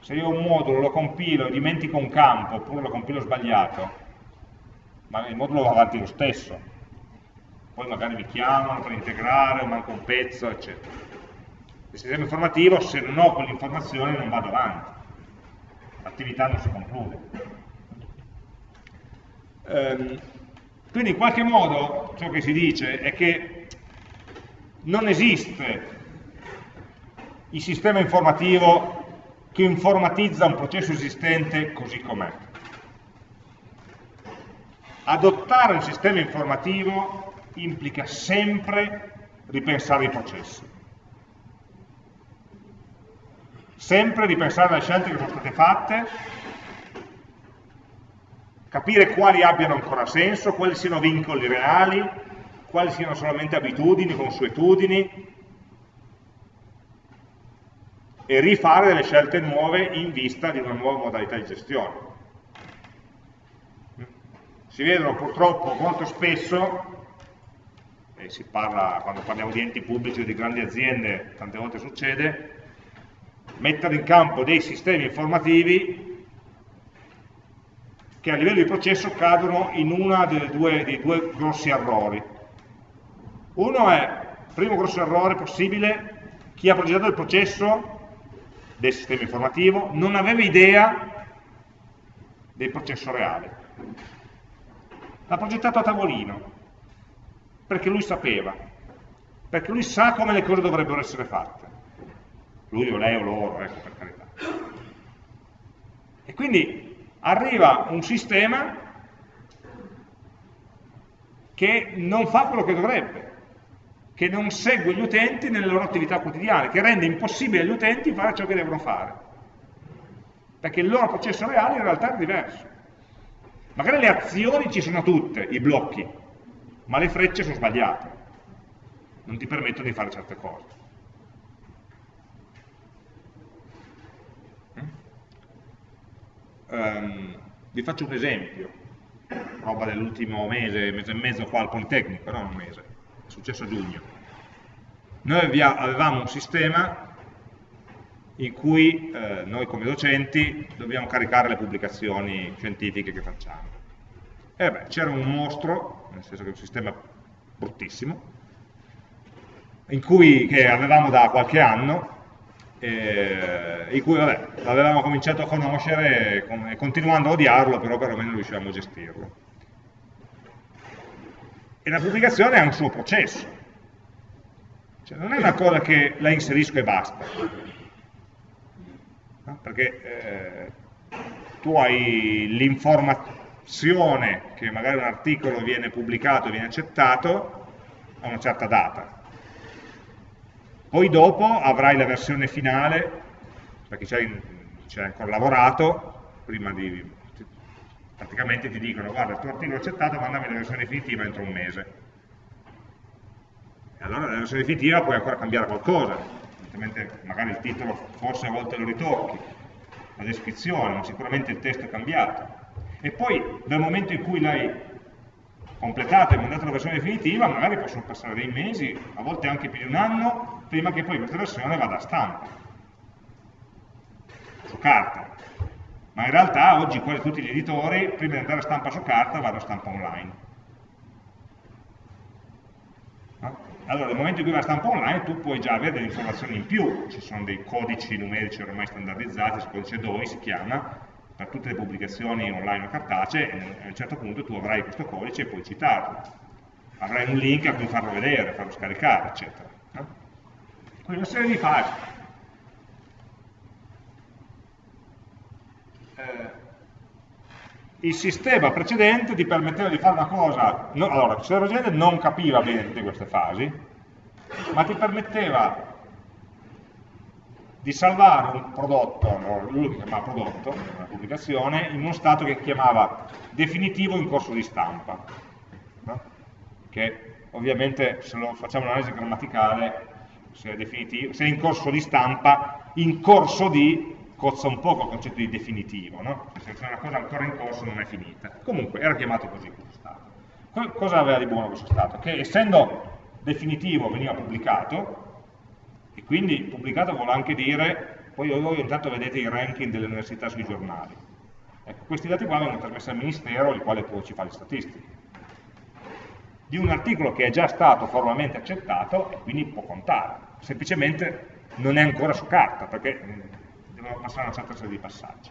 Se io un modulo, lo compilo e dimentico un campo, oppure lo compilo sbagliato, ma il modulo va avanti lo stesso. Poi magari mi chiamano per integrare, o manca un pezzo, eccetera. Il sistema informativo, se non ho quell'informazione, non vado avanti. L'attività non si conclude. Ehm, quindi in qualche modo ciò che si dice è che non esiste il sistema informativo che informatizza un processo esistente così com'è. Adottare un sistema informativo implica sempre ripensare i processi. Sempre ripensare le scelte che sono state fatte, capire quali abbiano ancora senso, quali siano vincoli reali, quali siano solamente abitudini, consuetudini, e rifare delle scelte nuove in vista di una nuova modalità di gestione. Si vedono purtroppo molto spesso, e si parla quando parliamo di enti pubblici o di grandi aziende, tante volte succede, mettere in campo dei sistemi informativi che a livello di processo cadono in uno dei due grossi errori. Uno è, primo grosso errore possibile, chi ha progettato il processo del sistema informativo non aveva idea del processo reale l'ha progettato a tavolino, perché lui sapeva, perché lui sa come le cose dovrebbero essere fatte. Lui o lei o loro, ecco per carità. E quindi arriva un sistema che non fa quello che dovrebbe, che non segue gli utenti nelle loro attività quotidiane, che rende impossibile agli utenti fare ciò che devono fare. Perché il loro processo reale in realtà è diverso. Magari le azioni ci sono tutte, i blocchi, ma le frecce sono sbagliate, non ti permettono di fare certe cose. Um, vi faccio un esempio, roba dell'ultimo mese, mese e mezzo qua al Politecnico, non un mese, è successo a giugno. Noi avevamo un sistema in cui eh, noi come docenti dobbiamo caricare le pubblicazioni scientifiche che facciamo. E beh, c'era un mostro, nel senso che è un sistema bruttissimo, in cui, che avevamo da qualche anno, eh, in cui l'avevamo cominciato a conoscere e, continuando a odiarlo, però perlomeno riuscivamo a gestirlo. E la pubblicazione ha un suo processo, cioè, non è una cosa che la inserisco e basta, no? perché eh, tu hai l'informazione che magari un articolo viene pubblicato viene accettato a una certa data. Poi dopo avrai la versione finale, perché ci hai ancora lavorato, prima di... praticamente ti dicono guarda il tuo articolo è accettato, mandami la versione definitiva entro un mese. E allora nella versione definitiva puoi ancora cambiare qualcosa, evidentemente magari il titolo forse a volte lo ritocchi, la descrizione, ma sicuramente il testo è cambiato. E poi dal momento in cui l'hai completato e mandato la versione definitiva, magari possono passare dei mesi, a volte anche più di un anno, prima che poi questa versione vada a stampa, su carta. Ma in realtà oggi quasi tutti gli editori, prima di andare a stampa su carta, vanno a stampa online. Allora nel momento in cui va stampa online tu puoi già avere delle informazioni in più, ci sono dei codici numerici ormai standardizzati, il codice DOI si chiama, per tutte le pubblicazioni online o cartacee, e a un certo punto tu avrai questo codice e puoi citarlo. Avrai un link a cui farlo vedere, farlo scaricare, eccetera. Quindi una serie di fasi. Eh, il sistema precedente ti permetteva di fare una cosa, no, allora il sistema precedente non capiva bene tutte queste fasi, ma ti permetteva di salvare un prodotto, lui che chiamava prodotto, una pubblicazione, in uno stato che chiamava definitivo in corso di stampa, no? che ovviamente se lo facciamo un'analisi grammaticale, se è, se è in corso di stampa, in corso di cozza un po' con il concetto di definitivo, no? se c'è una cosa ancora in corso non è finita. Comunque era chiamato così questo stato. Cosa aveva di buono questo stato? Che essendo definitivo veniva pubblicato, e quindi pubblicato vuole anche dire, poi voi intanto vedete i ranking delle università sui giornali. Ecco, questi dati qua vengono trasmessi al Ministero, il quale poi ci fa le statistiche. Di un articolo che è già stato formalmente accettato e quindi può contare. Semplicemente non è ancora su carta, perché devono passare una certa serie di passaggi.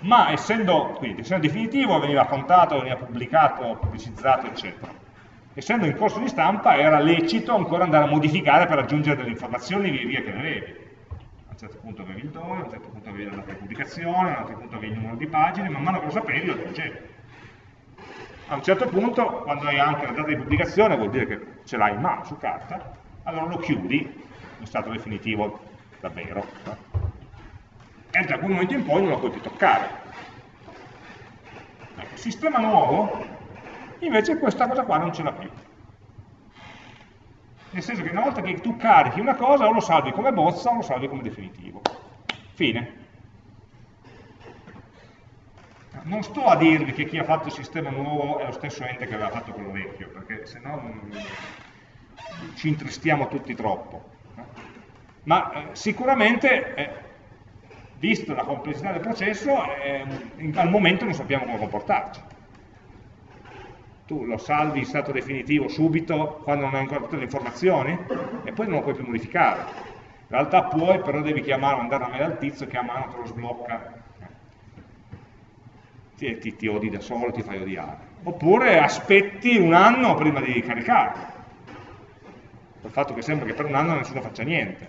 Ma essendo, quindi, essendo definitivo veniva contato, veniva pubblicato, pubblicizzato, eccetera. Essendo in corso di stampa era lecito ancora andare a modificare per aggiungere delle informazioni via via che ne avevi. A un certo punto avevi il dove, a un certo punto avevi la data di pubblicazione, a un altro punto avevi il numero di pagine, man mano che lo sapevi lo aggiungevi. A un certo punto, quando hai anche la data di pubblicazione, vuol dire che ce l'hai in mano su carta, allora lo chiudi in stato definitivo davvero. E da quel momento in poi non lo puoi più toccare. Ecco, sistema nuovo, invece questa cosa qua non ce l'ha più. Nel senso che una volta che tu carichi una cosa, o lo salvi come bozza o lo salvi come definitivo. Fine. Non sto a dirvi che chi ha fatto il sistema nuovo è lo stesso ente che aveva fatto quello vecchio, perché se no ci intristiamo tutti troppo ma eh, sicuramente, eh, visto la complessità del processo, eh, in, al momento non sappiamo come comportarci. Tu lo salvi in stato definitivo subito quando non hai ancora tutte le informazioni e poi non lo puoi più modificare. In realtà puoi, però devi chiamare, mandare una mail al tizio che a mano te lo sblocca ti, ti, ti odi da solo, ti fai odiare. Oppure aspetti un anno prima di caricarlo. Il fatto che sembra che per un anno nessuno faccia niente.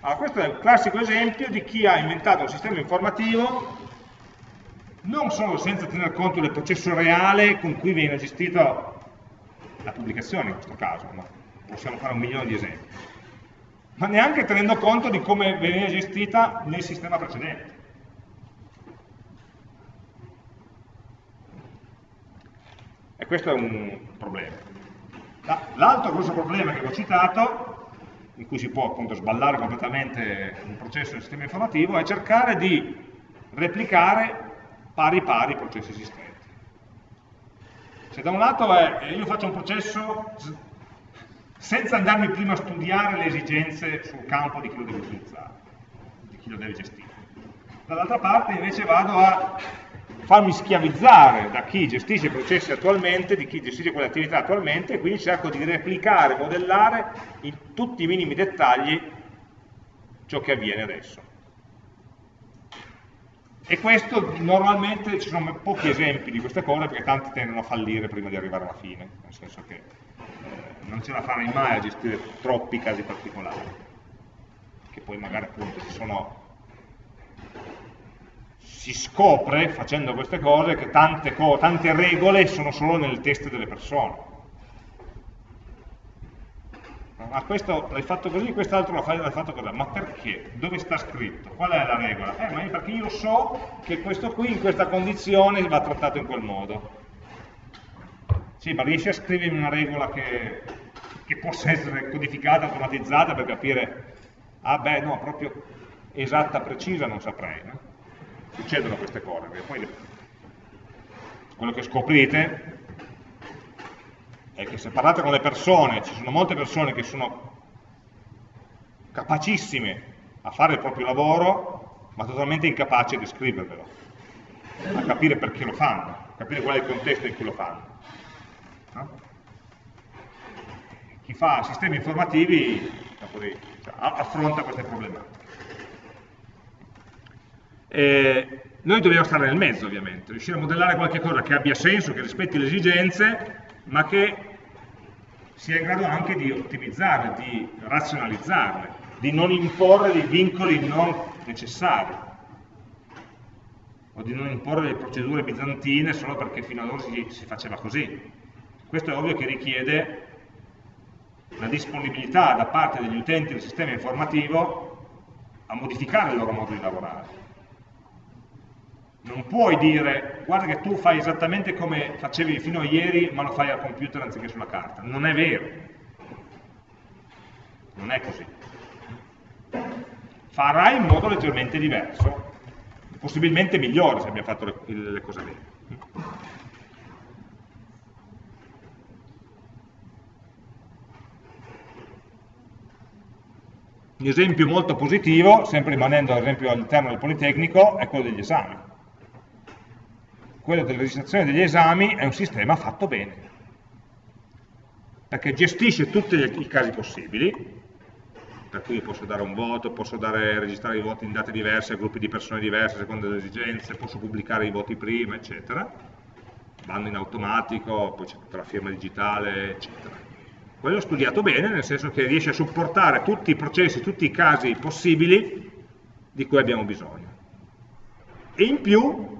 Allora, questo è un classico esempio di chi ha inventato un sistema informativo non solo senza tener conto del processo reale con cui viene gestita la pubblicazione in questo caso, ma possiamo fare un milione di esempi, ma neanche tenendo conto di come veniva gestita nel sistema precedente. E questo è un problema. L'altro grosso problema che ho citato in cui si può appunto sballare completamente un processo del sistema informativo, è cercare di replicare pari pari i processi esistenti. Se da un lato è, io faccio un processo senza andarmi prima a studiare le esigenze sul campo di chi lo deve utilizzare, di chi lo deve gestire. Dall'altra parte invece vado a farmi schiavizzare da chi gestisce i processi attualmente, di chi gestisce quelle attività attualmente, e quindi cerco di replicare, modellare in tutti i minimi dettagli ciò che avviene adesso. E questo normalmente ci sono pochi esempi di queste cose perché tanti tendono a fallire prima di arrivare alla fine, nel senso che eh, non ce la farai mai a gestire troppi casi particolari, che poi magari appunto ci sono si scopre facendo queste cose che tante, co tante regole sono solo nel test delle persone. Ma questo l'hai fatto così, quest'altro l'hai fatto così. Ma perché? Dove sta scritto? Qual è la regola? Eh, ma perché io so che questo qui in questa condizione va trattato in quel modo. Sì, ma riesci a scrivermi una regola che, che possa essere codificata, automatizzata per capire, ah beh, no, proprio esatta, precisa non saprei. No? succedono queste cose, perché poi quello che scoprite è che se parlate con le persone, ci sono molte persone che sono capacissime a fare il proprio lavoro, ma totalmente incapaci di scrivervelo, a capire perché lo fanno, a capire qual è il contesto in cui lo fanno. No? chi fa sistemi informativi cioè, affronta queste problematiche. E noi dobbiamo stare nel mezzo ovviamente, riuscire a modellare qualche cosa che abbia senso, che rispetti le esigenze, ma che sia in grado anche di ottimizzarle, di razionalizzarle, di non imporre dei vincoli non necessari o di non imporre delle procedure bizantine solo perché fino ad si, si faceva così. Questo è ovvio che richiede la disponibilità da parte degli utenti del sistema informativo a modificare il loro modo di lavorare. Non puoi dire, guarda che tu fai esattamente come facevi fino a ieri, ma lo fai al computer anziché sulla carta. Non è vero. Non è così. Farai in modo leggermente diverso, possibilmente migliore se abbiamo fatto le, le cose bene. Un esempio molto positivo, sempre rimanendo all'interno del Politecnico, è quello degli esami. Quello della registrazione degli esami è un sistema fatto bene, perché gestisce tutti i casi possibili, per cui posso dare un voto, posso dare, registrare i voti in date diverse, a gruppi di persone diverse, secondo le esigenze, posso pubblicare i voti prima, eccetera, vanno in automatico, poi c'è tutta la firma digitale, eccetera quello è studiato bene, nel senso che riesce a supportare tutti i processi, tutti i casi possibili di cui abbiamo bisogno. E in più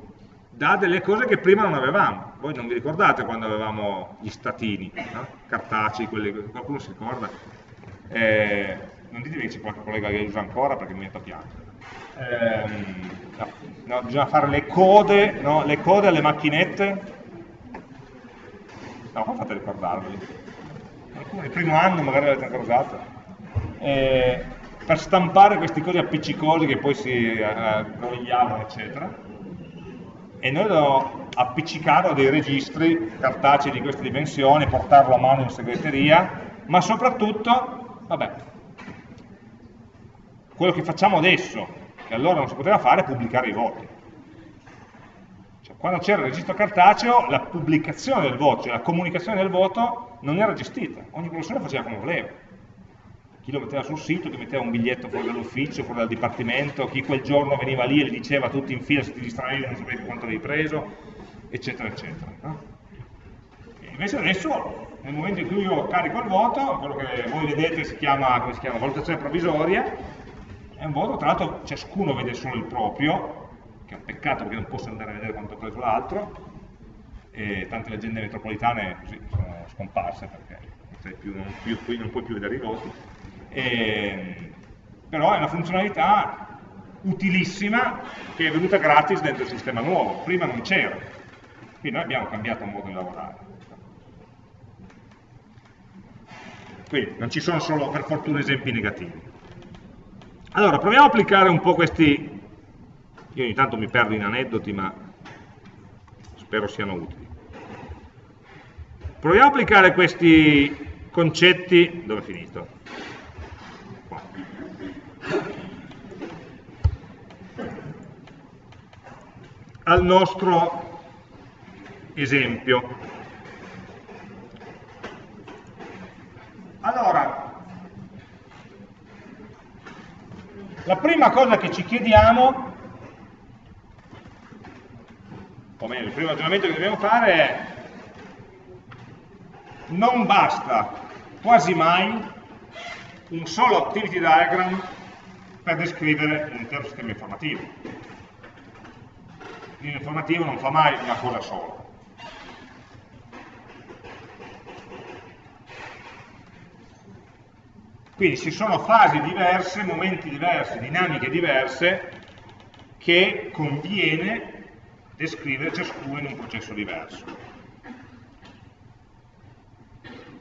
dà delle cose che prima non avevamo. Voi non vi ricordate quando avevamo gli statini, no? cartacei, quelli, qualcuno si ricorda? Eh, non ditemi che c'è qualche collega che li usa ancora perché mi a piangere. Eh, no, no, bisogna fare le code, no? le code alle macchinette. No, come fate a ricordarveli? alcuni il primo anno magari l'avete ancora usato, eh, per stampare questi cosi appiccicosi che poi si eh, rogliavano, eccetera. E noi lo appiccicarlo a dei registri cartacei di queste dimensioni, portarlo a mano in segreteria, ma soprattutto, vabbè, quello che facciamo adesso, che allora non si poteva fare, è pubblicare i voti. Cioè, quando c'era il registro cartaceo, la pubblicazione del voto, cioè la comunicazione del voto, non era gestita, ogni professore faceva come voleva. Chi lo metteva sul sito, chi metteva un biglietto fuori dall'ufficio, fuori dal dipartimento, chi quel giorno veniva lì e le diceva tutti in fila se ti distraevi non sapevi quanto avevi preso, eccetera, eccetera. No? invece adesso, nel momento in cui io carico il voto, quello che voi vedete si chiama, si chiama valutazione provvisoria, è un voto, tra l'altro ciascuno vede solo il proprio, che è un peccato perché non posso andare a vedere quanto ha preso l'altro, e tante leggende metropolitane così, sono scomparse perché non, più, non, più, non puoi più vedere i voti. E, però è una funzionalità utilissima che è venuta gratis dentro il sistema nuovo, prima non c'era, quindi noi abbiamo cambiato modo di lavorare. Quindi non ci sono solo per fortuna esempi negativi. Allora, proviamo a applicare un po' questi, io ogni tanto mi perdo in aneddoti, ma spero siano utili. Proviamo a applicare questi concetti, dove è finito? Al nostro esempio. Allora, la prima cosa che ci chiediamo o meglio, il primo ragionamento che dobbiamo fare è non basta quasi mai un solo activity diagram per descrivere un intero sistema informativo. Non fa mai una cosa sola. Quindi ci sono fasi diverse, momenti diversi, dinamiche diverse che conviene descrivere ciascuno in un processo diverso.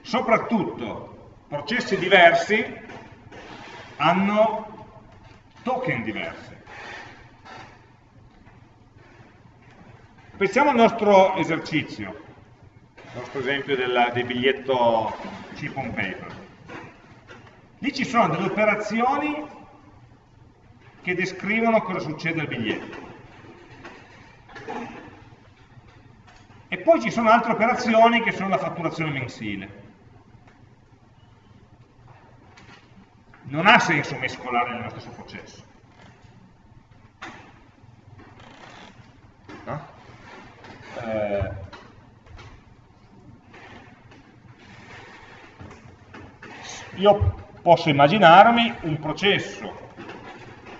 Soprattutto, processi diversi hanno token diversi. Pensiamo al nostro esercizio, il nostro esempio del, del biglietto chip on paper. Lì ci sono delle operazioni che descrivono cosa succede al biglietto. E poi ci sono altre operazioni che sono la fatturazione mensile. Non ha senso mescolare nello stesso processo. No? Eh, io posso immaginarmi un processo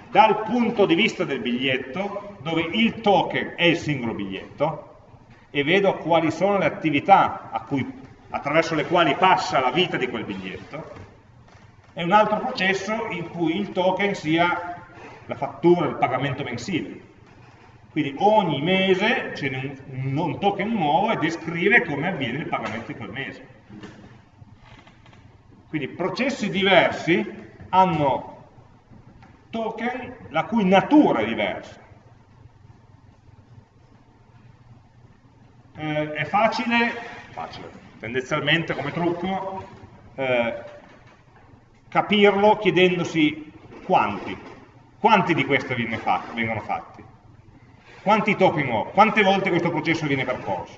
dal punto di vista del biglietto, dove il token è il singolo biglietto, e vedo quali sono le attività cui, attraverso le quali passa la vita di quel biglietto, e un altro processo in cui il token sia la fattura, il pagamento mensile. Quindi ogni mese c'è un, un token nuovo e descrive come avviene il pagamento di quel mese. Quindi processi diversi hanno token la cui natura è diversa. Eh, è facile, facile, tendenzialmente come trucco, eh, capirlo chiedendosi quanti, quanti di questi vengono fatti, quanti token ho, quante volte questo processo viene percorso.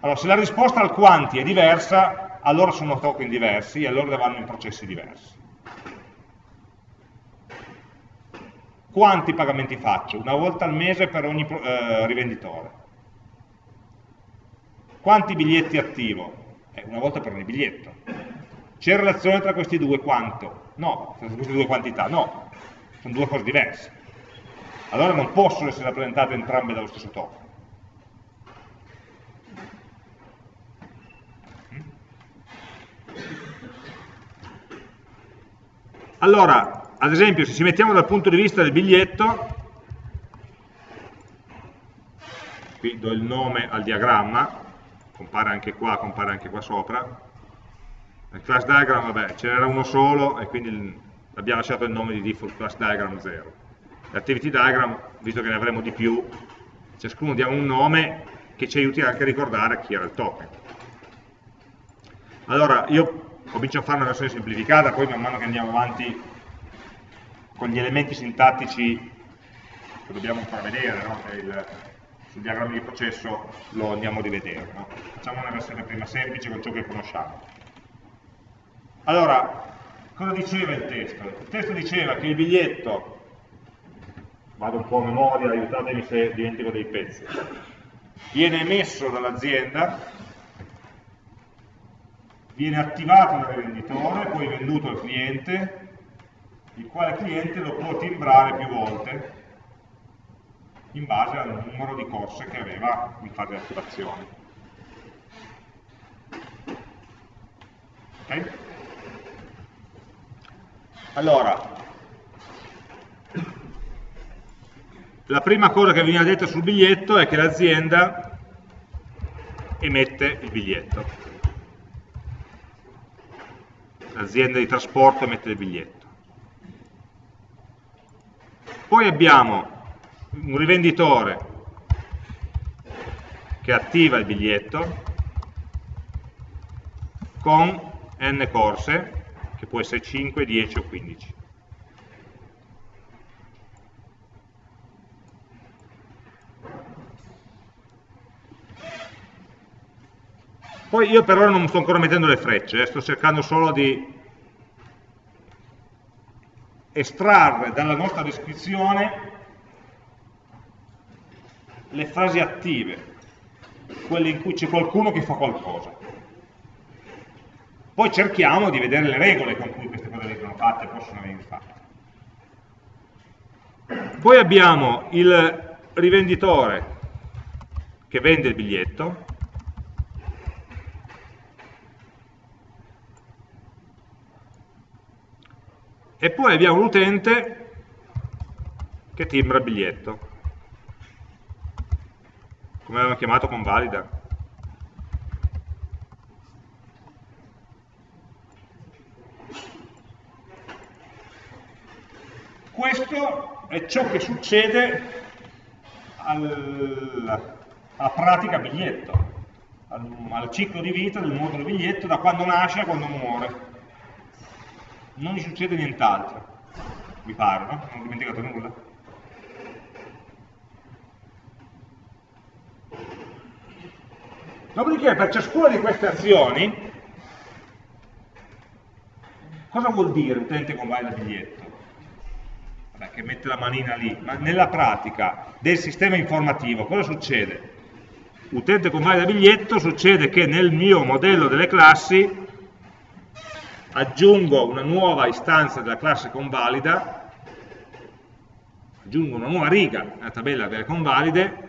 Allora, se la risposta al quanti è diversa, allora sono token diversi e allora vanno in processi diversi. Quanti pagamenti faccio? Una volta al mese per ogni eh, rivenditore. Quanti biglietti attivo? Eh, una volta per ogni biglietto. C'è relazione tra questi due quanto? No, tra queste due quantità, no. Sono due cose diverse. Allora non possono essere rappresentate entrambe dallo stesso token. Allora, ad esempio se ci mettiamo dal punto di vista del biglietto, qui do il nome al diagramma, compare anche qua, compare anche qua sopra, nel class diagram, vabbè, ce n'era uno solo e quindi abbiamo lasciato il nome di default class diagram 0. L'activity diagram, visto che ne avremo di più, ciascuno diamo un nome che ci aiuti anche a ricordare chi era il token. Allora, io comincio a fare una versione semplificata, poi man mano che andiamo avanti con gli elementi sintattici che dobbiamo ancora vedere, no? il, sul diagramma di processo lo andiamo a rivedere. No? Facciamo una versione prima semplice con ciò che conosciamo. Allora, cosa diceva il testo? Il testo diceva che il biglietto, vado un po' a memoria, aiutatemi se dimentico dei pezzi, viene emesso dall'azienda, viene attivato dal rivenditore, poi venduto al cliente, il quale cliente lo può timbrare più volte in base al numero di corse che aveva in fase di attivazione. Okay? Allora, la prima cosa che viene detta sul biglietto è che l'azienda emette il biglietto. L'azienda di trasporto emette il biglietto. Poi abbiamo un rivenditore che attiva il biglietto con n corse, che può essere 5, 10 o 15. Poi io per ora non sto ancora mettendo le frecce, eh, sto cercando solo di estrarre dalla nostra descrizione le frasi attive, quelle in cui c'è qualcuno che fa qualcosa. Poi cerchiamo di vedere le regole con cui queste cose vengono fatte possono venire fatte. Poi abbiamo il rivenditore che vende il biglietto, e poi abbiamo l'utente che timbra il biglietto come avevamo chiamato convalida questo è ciò che succede al, alla pratica biglietto al, al ciclo di vita del modulo biglietto da quando nasce a quando muore non gli succede nient'altro, mi pare, no? Non ho dimenticato nulla. Dopodiché per ciascuna di queste azioni Cosa vuol dire utente convalida biglietto? Che mette la manina lì, ma nella pratica del sistema informativo cosa succede? Utente convalida biglietto succede che nel mio modello delle classi aggiungo una nuova istanza della classe convalida, aggiungo una nuova riga nella tabella delle convalide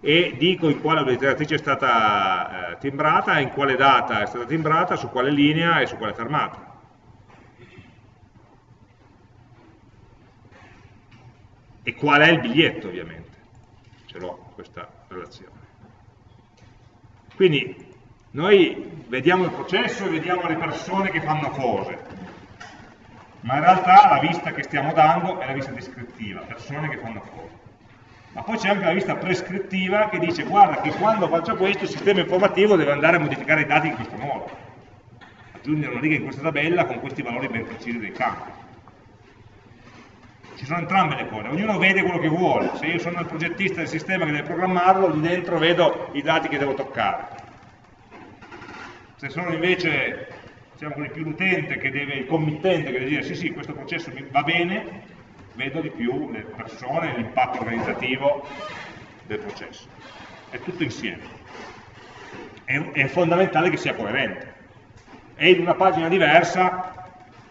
e dico in quale obliteratrice è stata eh, timbrata, in quale data è stata timbrata, su quale linea e su quale fermata. E qual è il biglietto ovviamente, ce l'ho questa relazione. Quindi noi vediamo il processo e vediamo le persone che fanno cose, ma in realtà la vista che stiamo dando è la vista descrittiva, persone che fanno cose. Ma poi c'è anche la vista prescrittiva che dice guarda che quando faccio questo il sistema informativo deve andare a modificare i dati in questo modo, aggiungere una riga in questa tabella con questi valori ben precisi dei campi. Ci sono entrambe le cose, ognuno vede quello che vuole, se io sono il progettista del sistema che deve programmarlo, lì dentro vedo i dati che devo toccare se sono invece diciamo così, più l'utente il committente che deve dire sì sì questo processo va bene, vedo di più le persone, l'impatto organizzativo del processo. È tutto insieme. È, è fondamentale che sia coerente. E in una pagina diversa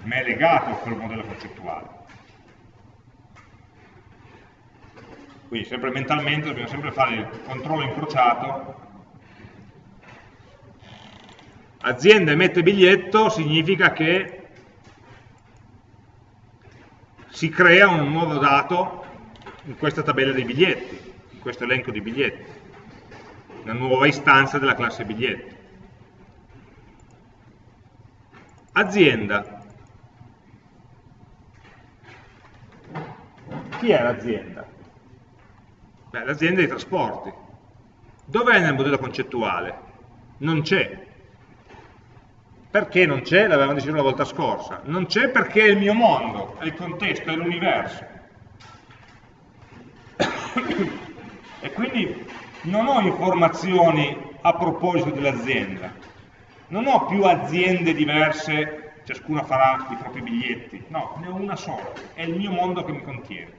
ma è legato a quel modello concettuale. Quindi sempre mentalmente dobbiamo sempre fare il controllo incrociato azienda emette biglietto significa che si crea un nuovo dato in questa tabella dei biglietti, in questo elenco di biglietti, una nuova istanza della classe biglietto. Azienda. Chi è l'azienda? L'azienda dei trasporti. Dov'è nel modello concettuale? Non c'è, perché non c'è? L'avevamo deciso la volta scorsa. Non c'è perché è il mio mondo, è il contesto, è l'universo. e quindi non ho informazioni a proposito dell'azienda. Non ho più aziende diverse, ciascuna farà i propri biglietti. No, ne ho una sola. È il mio mondo che mi contiene.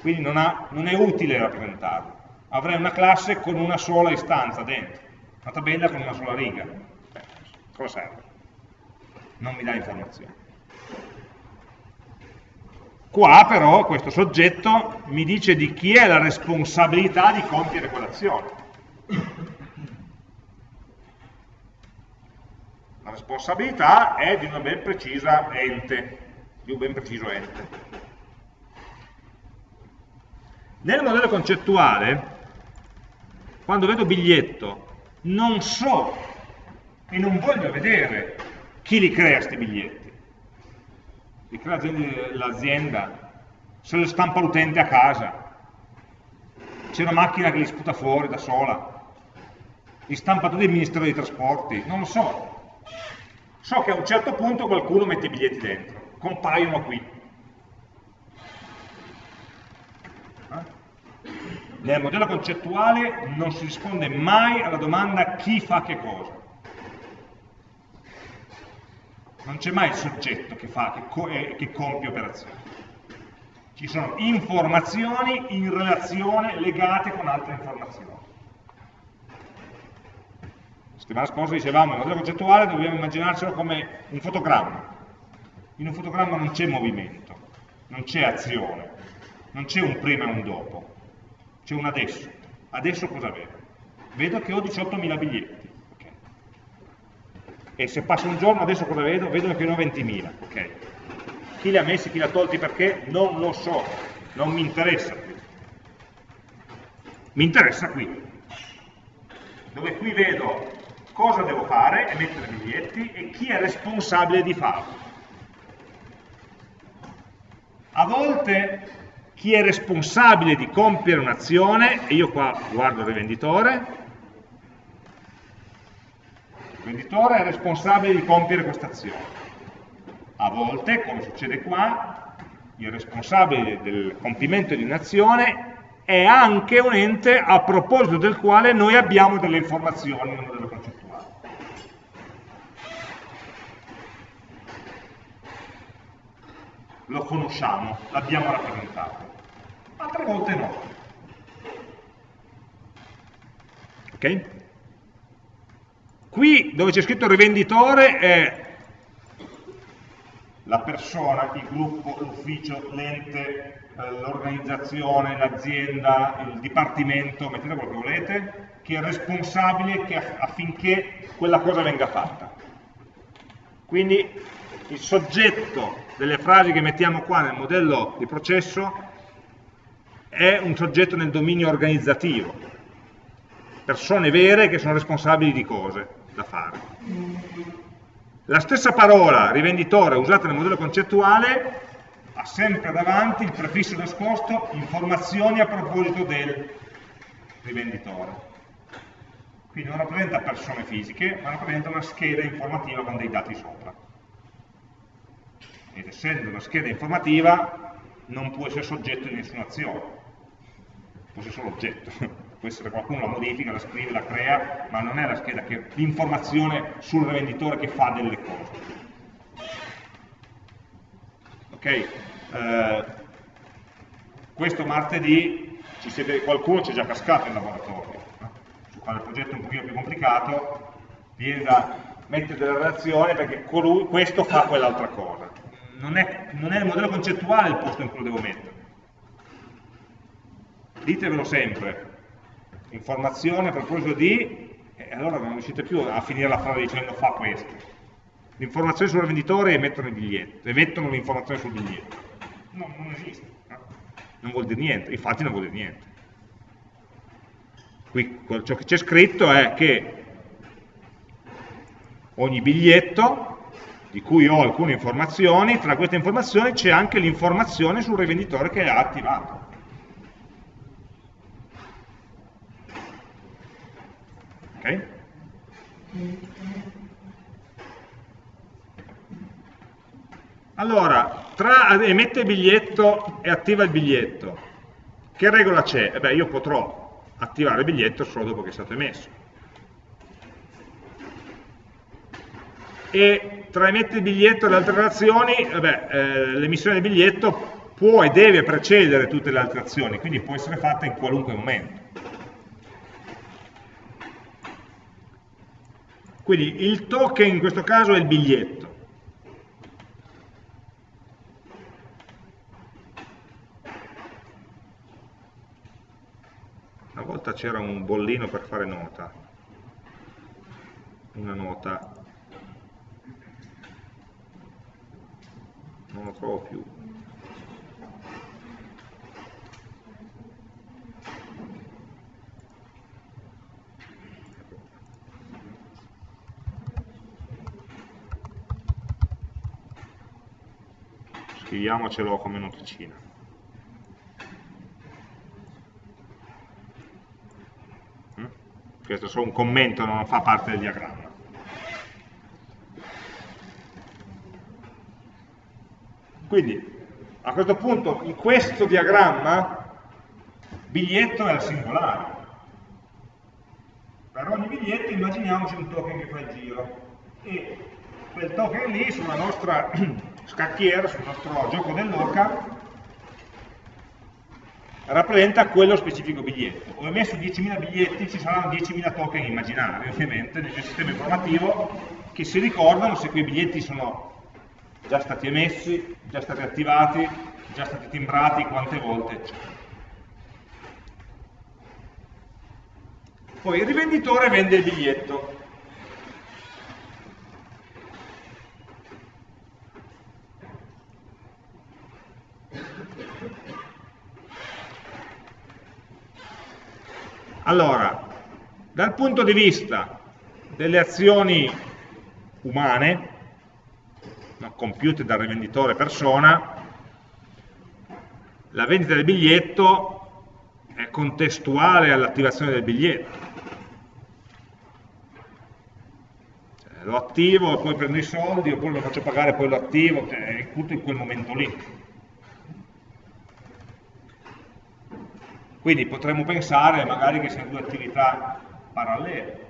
Quindi non, ha, non è utile rappresentarlo. Avrei una classe con una sola istanza dentro, una tabella con una sola riga Cosa serve? Non mi dà informazioni. Qua però questo soggetto mi dice di chi è la responsabilità di compiere quell'azione. La responsabilità è di una ben precisa ente, di un ben preciso ente. Nel modello concettuale, quando vedo biglietto, non so e non voglio vedere chi li crea questi biglietti. Li crea l'azienda, se lo stampa l'utente a casa, c'è una macchina che li sputa fuori da sola, li stampa tutto il Ministero dei Trasporti, non lo so. So che a un certo punto qualcuno mette i biglietti dentro, compaiono qui. Nel modello concettuale non si risponde mai alla domanda chi fa che cosa. non c'è mai il soggetto che, fa, che, co eh, che compie operazioni. Ci sono informazioni in relazione legate con altre informazioni. La settimana scorsa dicevamo, il modello concettuale dobbiamo immaginarcelo come un fotogramma. In un fotogramma non c'è movimento, non c'è azione, non c'è un prima e un dopo, c'è un adesso. Adesso cosa vedo? Vedo che ho 18.000 biglietti e se passa un giorno adesso cosa vedo? Vedo che ne ho 20.000, ok? Chi li ha messi, chi li ha tolti perché? Non lo so, non mi interessa più. Mi interessa qui, dove qui vedo cosa devo fare, emettere biglietti e chi è responsabile di farlo. A volte chi è responsabile di compiere un'azione, e io qua guardo il rivenditore, il venditore è responsabile di compiere questa azione. A volte, come succede qua, il responsabile del compimento di un'azione è anche un ente a proposito del quale noi abbiamo delle informazioni nel modello concettuale. Lo conosciamo, l'abbiamo rappresentato. Altre volte no. Ok? Qui dove c'è scritto rivenditore è la persona, il gruppo, l'ufficio, l'ente, eh, l'organizzazione, l'azienda, il dipartimento, mettete quello che volete, che è responsabile che affinché quella cosa venga fatta. Quindi il soggetto delle frasi che mettiamo qua nel modello di processo è un soggetto nel dominio organizzativo, persone vere che sono responsabili di cose da fare. La stessa parola rivenditore usata nel modello concettuale ha sempre davanti il prefisso nascosto informazioni a proposito del rivenditore. Quindi non rappresenta persone fisiche, ma rappresenta una scheda informativa con dei dati sopra. Ed essendo una scheda informativa non può essere soggetto di nessuna azione, può essere solo oggetto può essere qualcuno la modifica, la scrive, la crea, ma non è la scheda che l'informazione sul rivenditore che fa delle cose. Ok? Eh, questo martedì ci siete, qualcuno ci è già cascato in laboratorio, no? su quale progetto un pochino più complicato, viene da mettere delle relazioni perché questo fa quell'altra cosa. Non è, non è il modello concettuale il posto in cui lo devo mettere. Ditevelo sempre, informazione a proposito di, e allora non riuscite più a finire la frase dicendo fa questo. L'informazione sul venditore emettono emettono l'informazione sul biglietto. No, non esiste, no? non vuol dire niente, infatti non vuol dire niente. Qui ciò che c'è scritto è che ogni biglietto di cui ho alcune informazioni, tra queste informazioni c'è anche l'informazione sul rivenditore che ha attivato. Allora, tra emette il biglietto e attiva il biglietto, che regola c'è? Eh beh, io potrò attivare il biglietto solo dopo che è stato emesso. E tra emette il biglietto e le altre relazioni, eh eh, l'emissione del biglietto può e deve precedere tutte le altre azioni, quindi può essere fatta in qualunque momento. Quindi il token in questo caso è il biglietto. Una volta c'era un bollino per fare nota, una nota, non lo trovo più. scriviamocelo come noticina. Mm? Questo è solo un commento, non fa parte del diagramma. Quindi, a questo punto, in questo diagramma, biglietto è al singolare. Per ogni biglietto immaginiamoci un token che fa il giro. E quel token lì, sulla nostra scacchiera sul nostro gioco dell'oca rappresenta quello specifico biglietto. Ho emesso 10.000 biglietti, ci saranno 10.000 token immaginari, ovviamente, nel sistema informativo, che si ricordano se quei biglietti sono già stati emessi, già stati attivati, già stati timbrati, quante volte, eccetera. Poi il rivenditore vende il biglietto. Allora, dal punto di vista delle azioni umane, no, compiute dal rivenditore persona, la vendita del biglietto è contestuale all'attivazione del biglietto. Cioè, lo attivo e poi prendo i soldi, oppure lo faccio pagare e poi lo attivo, cioè, è tutto in quel momento lì. Quindi potremmo pensare magari che siano due attività parallele.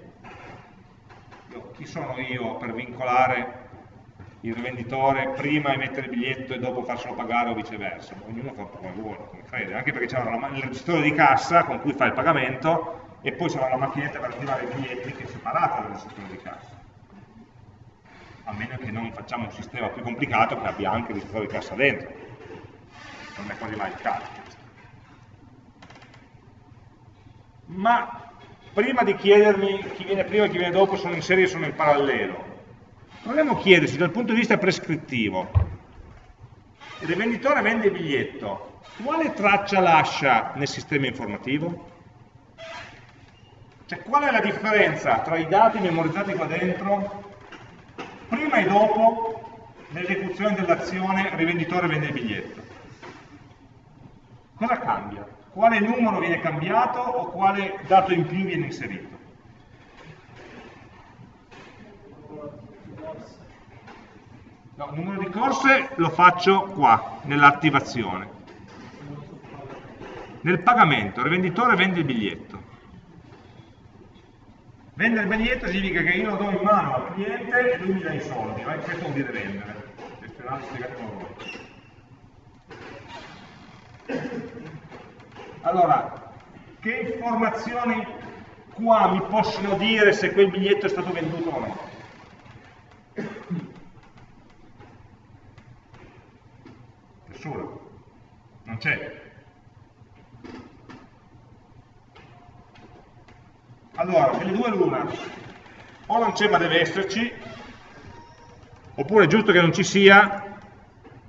Io, chi sono io per vincolare il rivenditore prima emettere il biglietto e dopo farselo pagare o viceversa, ognuno fa un po' come vuole, come crede, anche perché c'è il registro di cassa con cui fa il pagamento e poi c'è la macchinetta per attivare i biglietti che è separata dal registro di cassa. A meno che non facciamo un sistema più complicato che abbia anche il registro di cassa dentro. Non è quasi mai il caso. Ma prima di chiedermi chi viene prima e chi viene dopo sono in serie e sono in parallelo, Proviamo a chiedersi dal punto di vista prescrittivo. Il rivenditore vende il biglietto, quale traccia lascia nel sistema informativo? Cioè qual è la differenza tra i dati memorizzati qua dentro, prima e dopo l'esecuzione dell'azione rivenditore vende il biglietto? Cosa cambia? Quale numero viene cambiato o quale dato in più viene inserito? No, il numero di corse lo faccio qua, nell'attivazione. Nel pagamento, il rivenditore vende il biglietto. Vendere il biglietto significa che io lo do in mano al cliente e lui mi dà i soldi, no? questo vuol dire vendere. Allora, che informazioni qua mi possono dire se quel biglietto è stato venduto o no? Nessuna. Non c'è. Allora, delle due l'una. O non c'è ma deve esserci, oppure è giusto che non ci sia,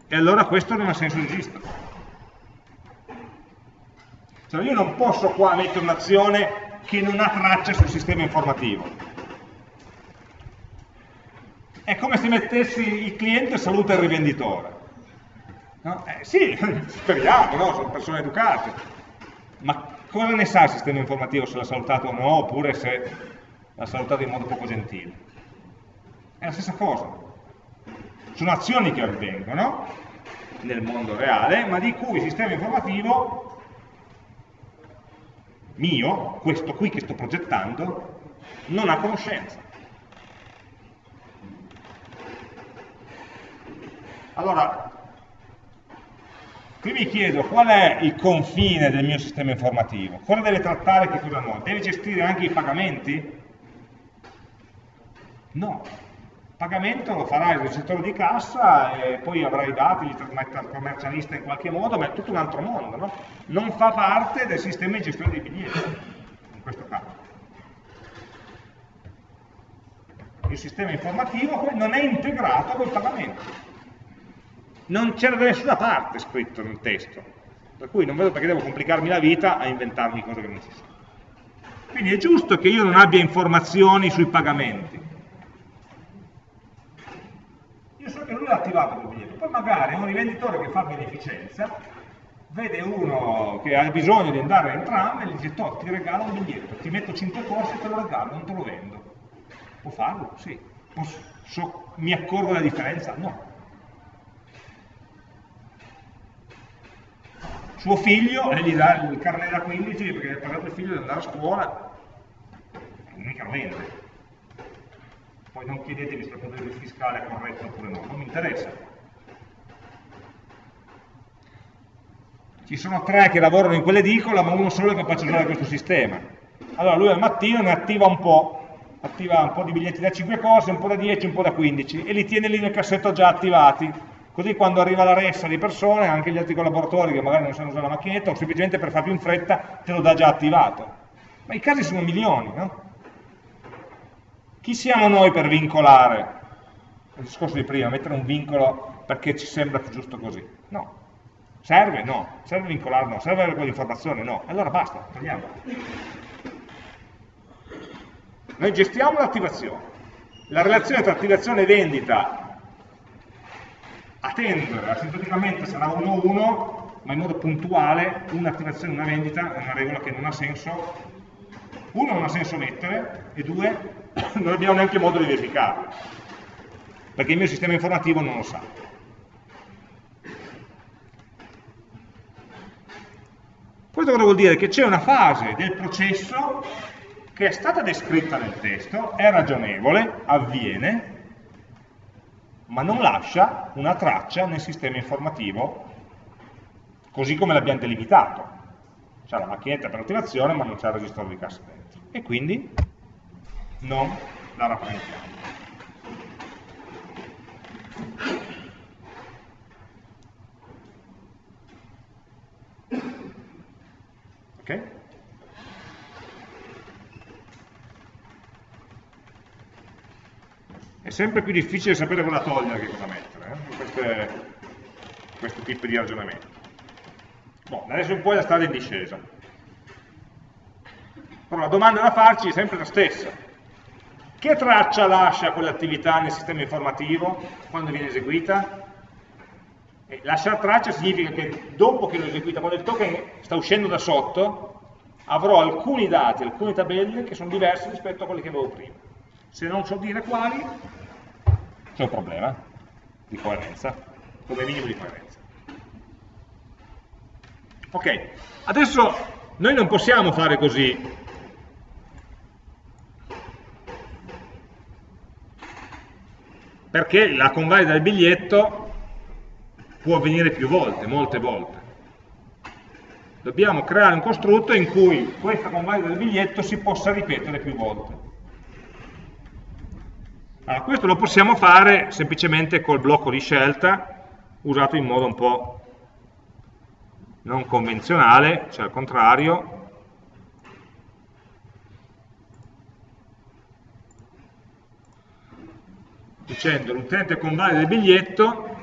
e allora questo non ha senso di esistere. Cioè io non posso qua mettere un'azione che non ha traccia sul sistema informativo. È come se mettessi il cliente saluta il rivenditore. No? Eh, sì, speriamo, no? sono persone educate. Ma cosa ne sa il sistema informativo se l'ha salutato o no, oppure se l'ha salutato in modo poco gentile? È la stessa cosa. Sono azioni che avvengono nel mondo reale, ma di cui il sistema informativo mio, questo qui che sto progettando, non ha conoscenza. Allora, Qui mi chiedo qual è il confine del mio sistema informativo, cosa deve trattare che cosa no? Deve gestire anche i pagamenti? No, il pagamento lo farà il registratore di cassa e poi avrà i dati, li trasmette al commercialista in qualche modo, ma è tutto un altro mondo, no? Non fa parte del sistema di gestione dei biglietti, in questo caso. Il sistema informativo non è integrato col pagamento non c'era da nessuna parte scritto nel testo, per cui non vedo perché devo complicarmi la vita a inventarmi cose che non ci sono. Quindi è giusto che io non abbia informazioni sui pagamenti. Io so che lui ha attivato quel biglietto, poi magari un rivenditore che fa beneficenza vede uno che ha bisogno di andare a entrambe e gli dice ti regalo un biglietto, ti metto 5 corsi e te lo regalo, non te lo vendo. Può farlo? Sì. Posso, so, mi accorgo la differenza? No. Suo figlio e gli dà il carnet da 15 perché ha pagato il figlio di andare a scuola, mica lo vende. Poi non chiedetemi se il punto di vista fiscale è corretto oppure no, non mi interessa. Ci sono tre che lavorano in quell'edicola, ma uno solo è capace di usare questo sistema. Allora lui al mattino ne attiva un po', attiva un po' di biglietti da 5 cose, un po' da 10, un po' da 15 e li tiene lì nel cassetto già attivati Così quando arriva la ressa di persone, anche gli altri collaboratori che magari non sanno usare la macchinetta, o semplicemente per far più in fretta, te lo dà già attivato. Ma i casi sono milioni, no? Chi siamo noi per vincolare? Il discorso di prima, mettere un vincolo perché ci sembra più giusto così. No. Serve? No. Serve vincolare? No. Serve avere quell'informazione? No. Allora basta, togliamo. Noi gestiamo l'attivazione. La relazione tra attivazione e vendita a tendere, asintoticamente sarà 1-1, ma in modo puntuale, un'attivazione una vendita è una regola che non ha senso, uno non ha senso mettere, e due, non abbiamo neanche modo di verificarlo, perché il mio sistema informativo non lo sa. Questo cosa vuol dire? Che c'è una fase del processo che è stata descritta nel testo, è ragionevole, avviene, ma non lascia una traccia nel sistema informativo così come l'abbiamo delimitato. C'è la macchinetta per l'attivazione ma non c'è il registro di cassa dentro. E quindi non la rappresentiamo. Ok? È sempre più difficile sapere cosa togliere che cosa mettere eh? queste, questo tipo di ragionamento. Boh, adesso in poi la strada in discesa. Però la domanda da farci è sempre la stessa. Che traccia lascia quell'attività nel sistema informativo quando viene eseguita? E lasciare traccia significa che dopo che l'ho eseguita, quando il token sta uscendo da sotto, avrò alcuni dati, alcune tabelle che sono diverse rispetto a quelle che avevo prima. Se non so dire quali, c'è un problema di coerenza, come minimo di coerenza. Ok, adesso noi non possiamo fare così. Perché la convalida del biglietto può avvenire più volte, molte volte. Dobbiamo creare un costrutto in cui questa convalida del biglietto si possa ripetere più volte. Allora, questo lo possiamo fare semplicemente col blocco di scelta, usato in modo un po' non convenzionale, cioè al contrario. Dicendo l'utente convalida il biglietto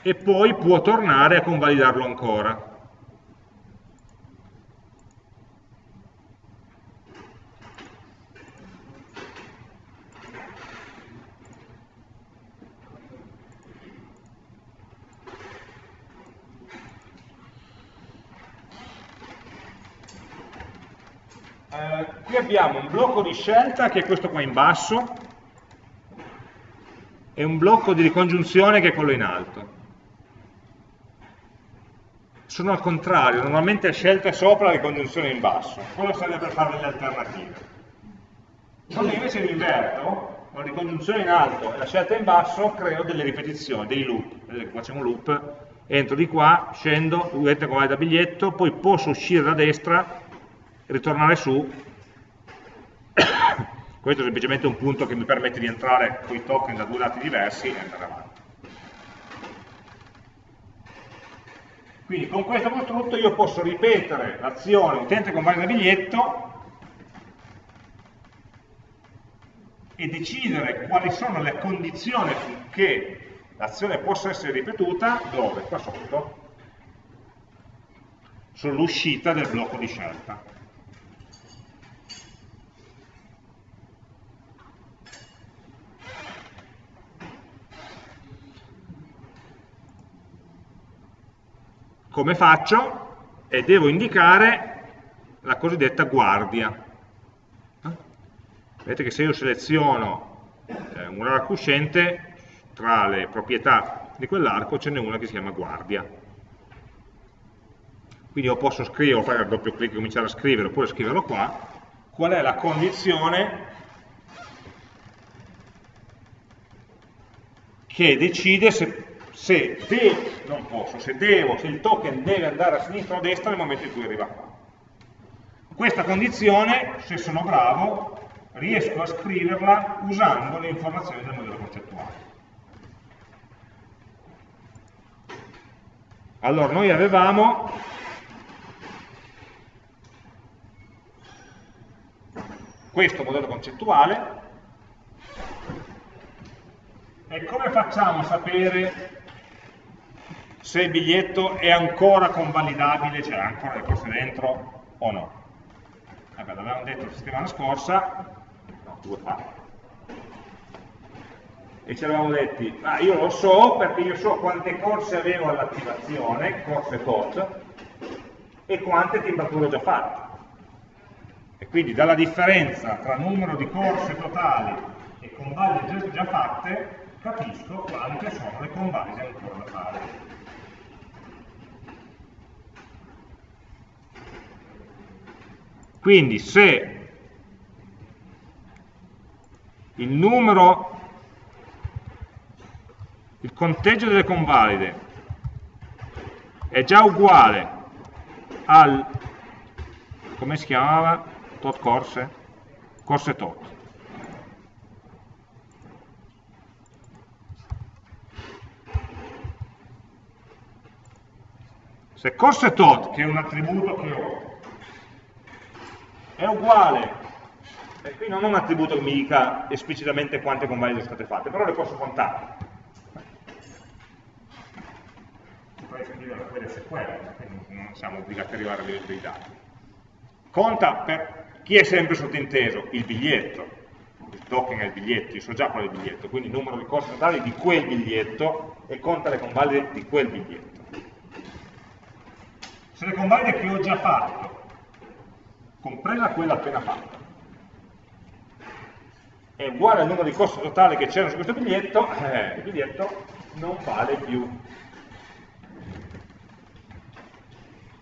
e poi può tornare a convalidarlo ancora. Eh, qui abbiamo un blocco di scelta che è questo qua in basso e un blocco di ricongiunzione che è quello in alto. Sono al contrario, normalmente scelta è sopra, ricongiunzione in basso. Quello serve per fare le alternative. Quando invece li inverto, con ricongiunzione in alto e la scelta in basso, creo delle ripetizioni, dei loop. Facciamo un loop, entro di qua, scendo, vedete come va da biglietto, poi posso uscire da destra ritornare su, questo è semplicemente un punto che mi permette di entrare con i token da due lati diversi e andare avanti. Quindi con questo costrutto io posso ripetere l'azione utente convalida biglietto e decidere quali sono le condizioni affinché l'azione possa essere ripetuta, dove? Qua sotto, sull'uscita del blocco di scelta. Come faccio? E devo indicare la cosiddetta guardia. Vedete che se io seleziono eh, un arco uscente, tra le proprietà di quell'arco ce n'è una che si chiama guardia. Quindi io posso scrivere, fare il doppio clic e cominciare a scrivere, oppure scriverlo qua, qual è la condizione che decide se se devo, non posso, se devo, se il token deve andare a sinistra o a destra nel momento in cui arriva qua. Questa condizione, se sono bravo, riesco a scriverla usando le informazioni del modello concettuale. Allora, noi avevamo questo modello concettuale e come facciamo a sapere se il biglietto è ancora convalidabile, cioè ancora le cose dentro o no. Vabbè, l'avevamo detto la settimana scorsa, no, due fa, e ci eravamo detti, ah, io lo so perché io so quante corse avevo all'attivazione, corse tot, e quante timbrature ho già fatte. E quindi dalla differenza tra numero di corse totali e convalide già fatte, capisco quante sono le convalide ancora da fare. Quindi se il numero conteggio delle convalide è già uguale al, come si chiamava, tot corse? Corse tot. Se corse tot, che è un attributo che ho, è uguale, e qui non ho un attributo che mi dica esplicitamente quante convalide sono state fatte, però le posso contare. Poi scrivere quelle SQL, non siamo obbligati ad arrivare a livello dei dati. Conta per chi è sempre sottinteso? Il biglietto, il token è il biglietto, io so già qual è il biglietto, quindi il numero di corsi totali di quel biglietto e conta le convalide di quel biglietto se le convalide che ho già fatto, compresa quella appena fatta, è uguale al numero di costi totali che c'erano su questo biglietto, eh, il biglietto non vale più.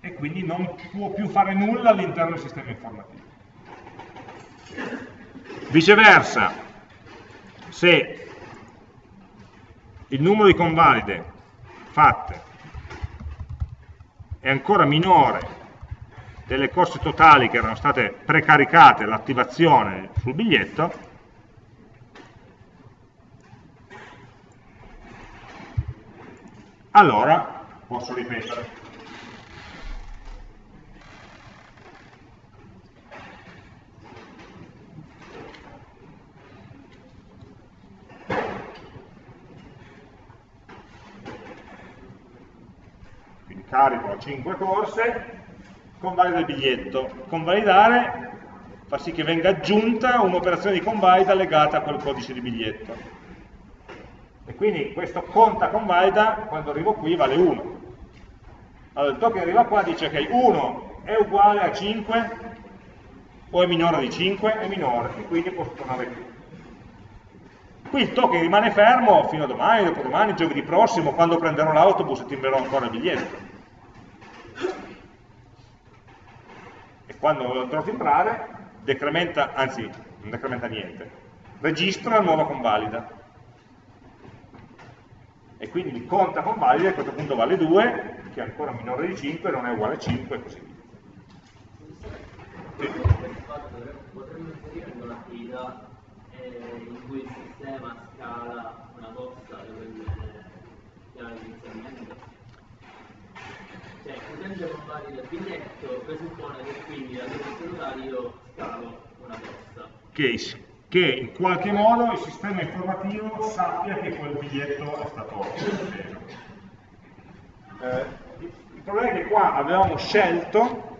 E quindi non può più fare nulla all'interno del sistema informativo. Viceversa, se il numero di convalide fatte è ancora minore delle corse totali che erano state precaricate all'attivazione sul biglietto, allora posso ripetere. carico a 5 corse, convalida il biglietto. Convalidare fa sì che venga aggiunta un'operazione di convalida legata a quel codice di biglietto. E quindi questo conta convalida, quando arrivo qui vale 1. Allora il token arriva qua dice che 1 è uguale a 5 o è minore di 5? È minore, e quindi posso tornare qui. Qui il token rimane fermo fino a domani, dopodomani, giovedì prossimo, quando prenderò l'autobus e timbrerò ancora il biglietto. Quando lo andrò a timbrare, decrementa, anzi, non decrementa niente, registra nuova convalida. E quindi conta convalida, a questo punto vale 2, che è ancora minore di 5, non è uguale a 5 e così via. Sì. Potremmo inserire un'attività eh, in cui il sistema scala una cosa dove chiave inizialmente cioè potendo compare del biglietto presuppone che quindi cellulare io scalo una posta. Case che in qualche modo il sistema informativo sappia che quel biglietto è stato preso. Eh, il problema è che qua avevamo scelto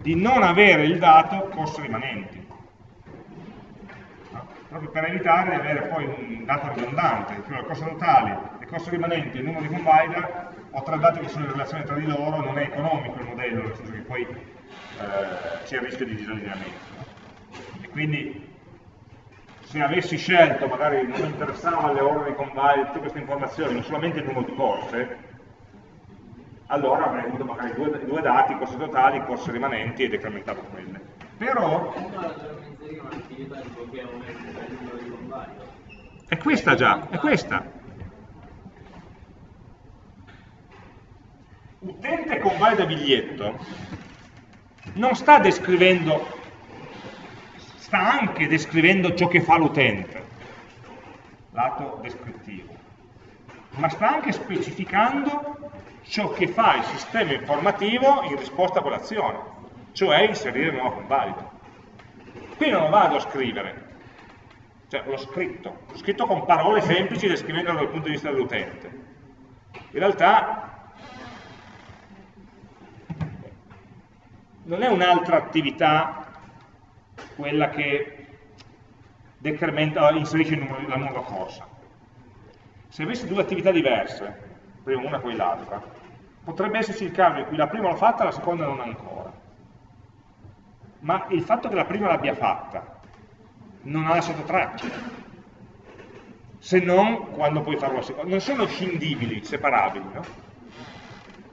di non avere il dato costi rimanenti, no? proprio per evitare di avere poi un dato ridondante, cioè le costi totali, le costi rimanenti e il numero di convalida ho tre dati che sono in relazione tra di loro, non è economico il modello, nel senso che poi eh, c'è il rischio di disallineamento. E quindi se avessi scelto, magari non mi interessavano le ore di convalide, tutte queste informazioni, ma solamente il numero di corse, allora avrei avuto magari due, due dati, corse totali, corse rimanenti e decrementavo quelle. Però... È questa già, è questa. Utente convalida biglietto non sta descrivendo, sta anche descrivendo ciò che fa l'utente, lato descrittivo, ma sta anche specificando ciò che fa il sistema informativo in risposta a quell'azione, cioè inserire il nuovo convalido. Qui non vado a scrivere, cioè l'ho scritto, l'ho scritto con parole semplici descrivendolo dal punto di vista dell'utente. In realtà non è un'altra attività quella che inserisce la nuova corsa. Se avessi due attività diverse, prima una e poi l'altra, potrebbe esserci il caso in cui la prima l'ho fatta e la seconda non ancora. Ma il fatto che la prima l'abbia fatta non ha lasciato traccia, se non quando puoi farlo la seconda. Non sono scindibili, separabili, no?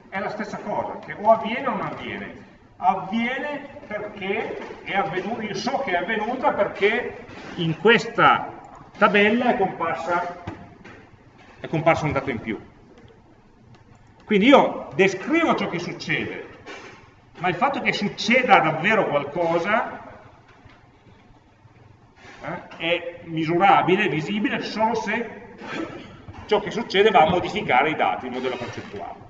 È la stessa cosa, che o avviene o non avviene avviene perché è avvenuto, io so che è avvenuta perché in questa tabella è comparsa è comparso un dato in più. Quindi io descrivo ciò che succede, ma il fatto che succeda davvero qualcosa eh, è misurabile, visibile, solo se ciò che succede va a modificare i dati, il modello concettuale.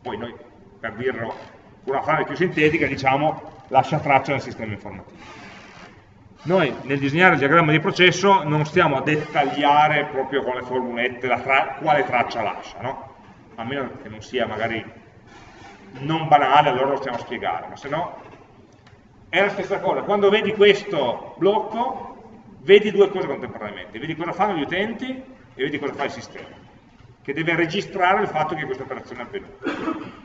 Poi noi, per dirlo una frase più sintetica, diciamo lascia traccia nel sistema informativo. Noi nel disegnare il diagramma di processo non stiamo a dettagliare proprio con le formulette tra quale traccia lascia, no? a meno che non sia magari non banale, allora lo stiamo a spiegare, ma se no è la stessa cosa. Quando vedi questo blocco, vedi due cose contemporaneamente, vedi cosa fanno gli utenti e vedi cosa fa il sistema, che deve registrare il fatto che questa operazione è avvenuta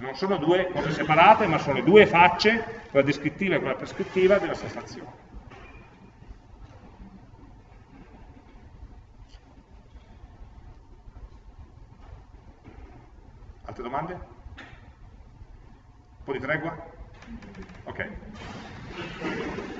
non sono due cose separate, ma sono le due facce, quella descrittiva e quella prescrittiva, della stessa azione. Altre domande? Un po' di tregua? Ok.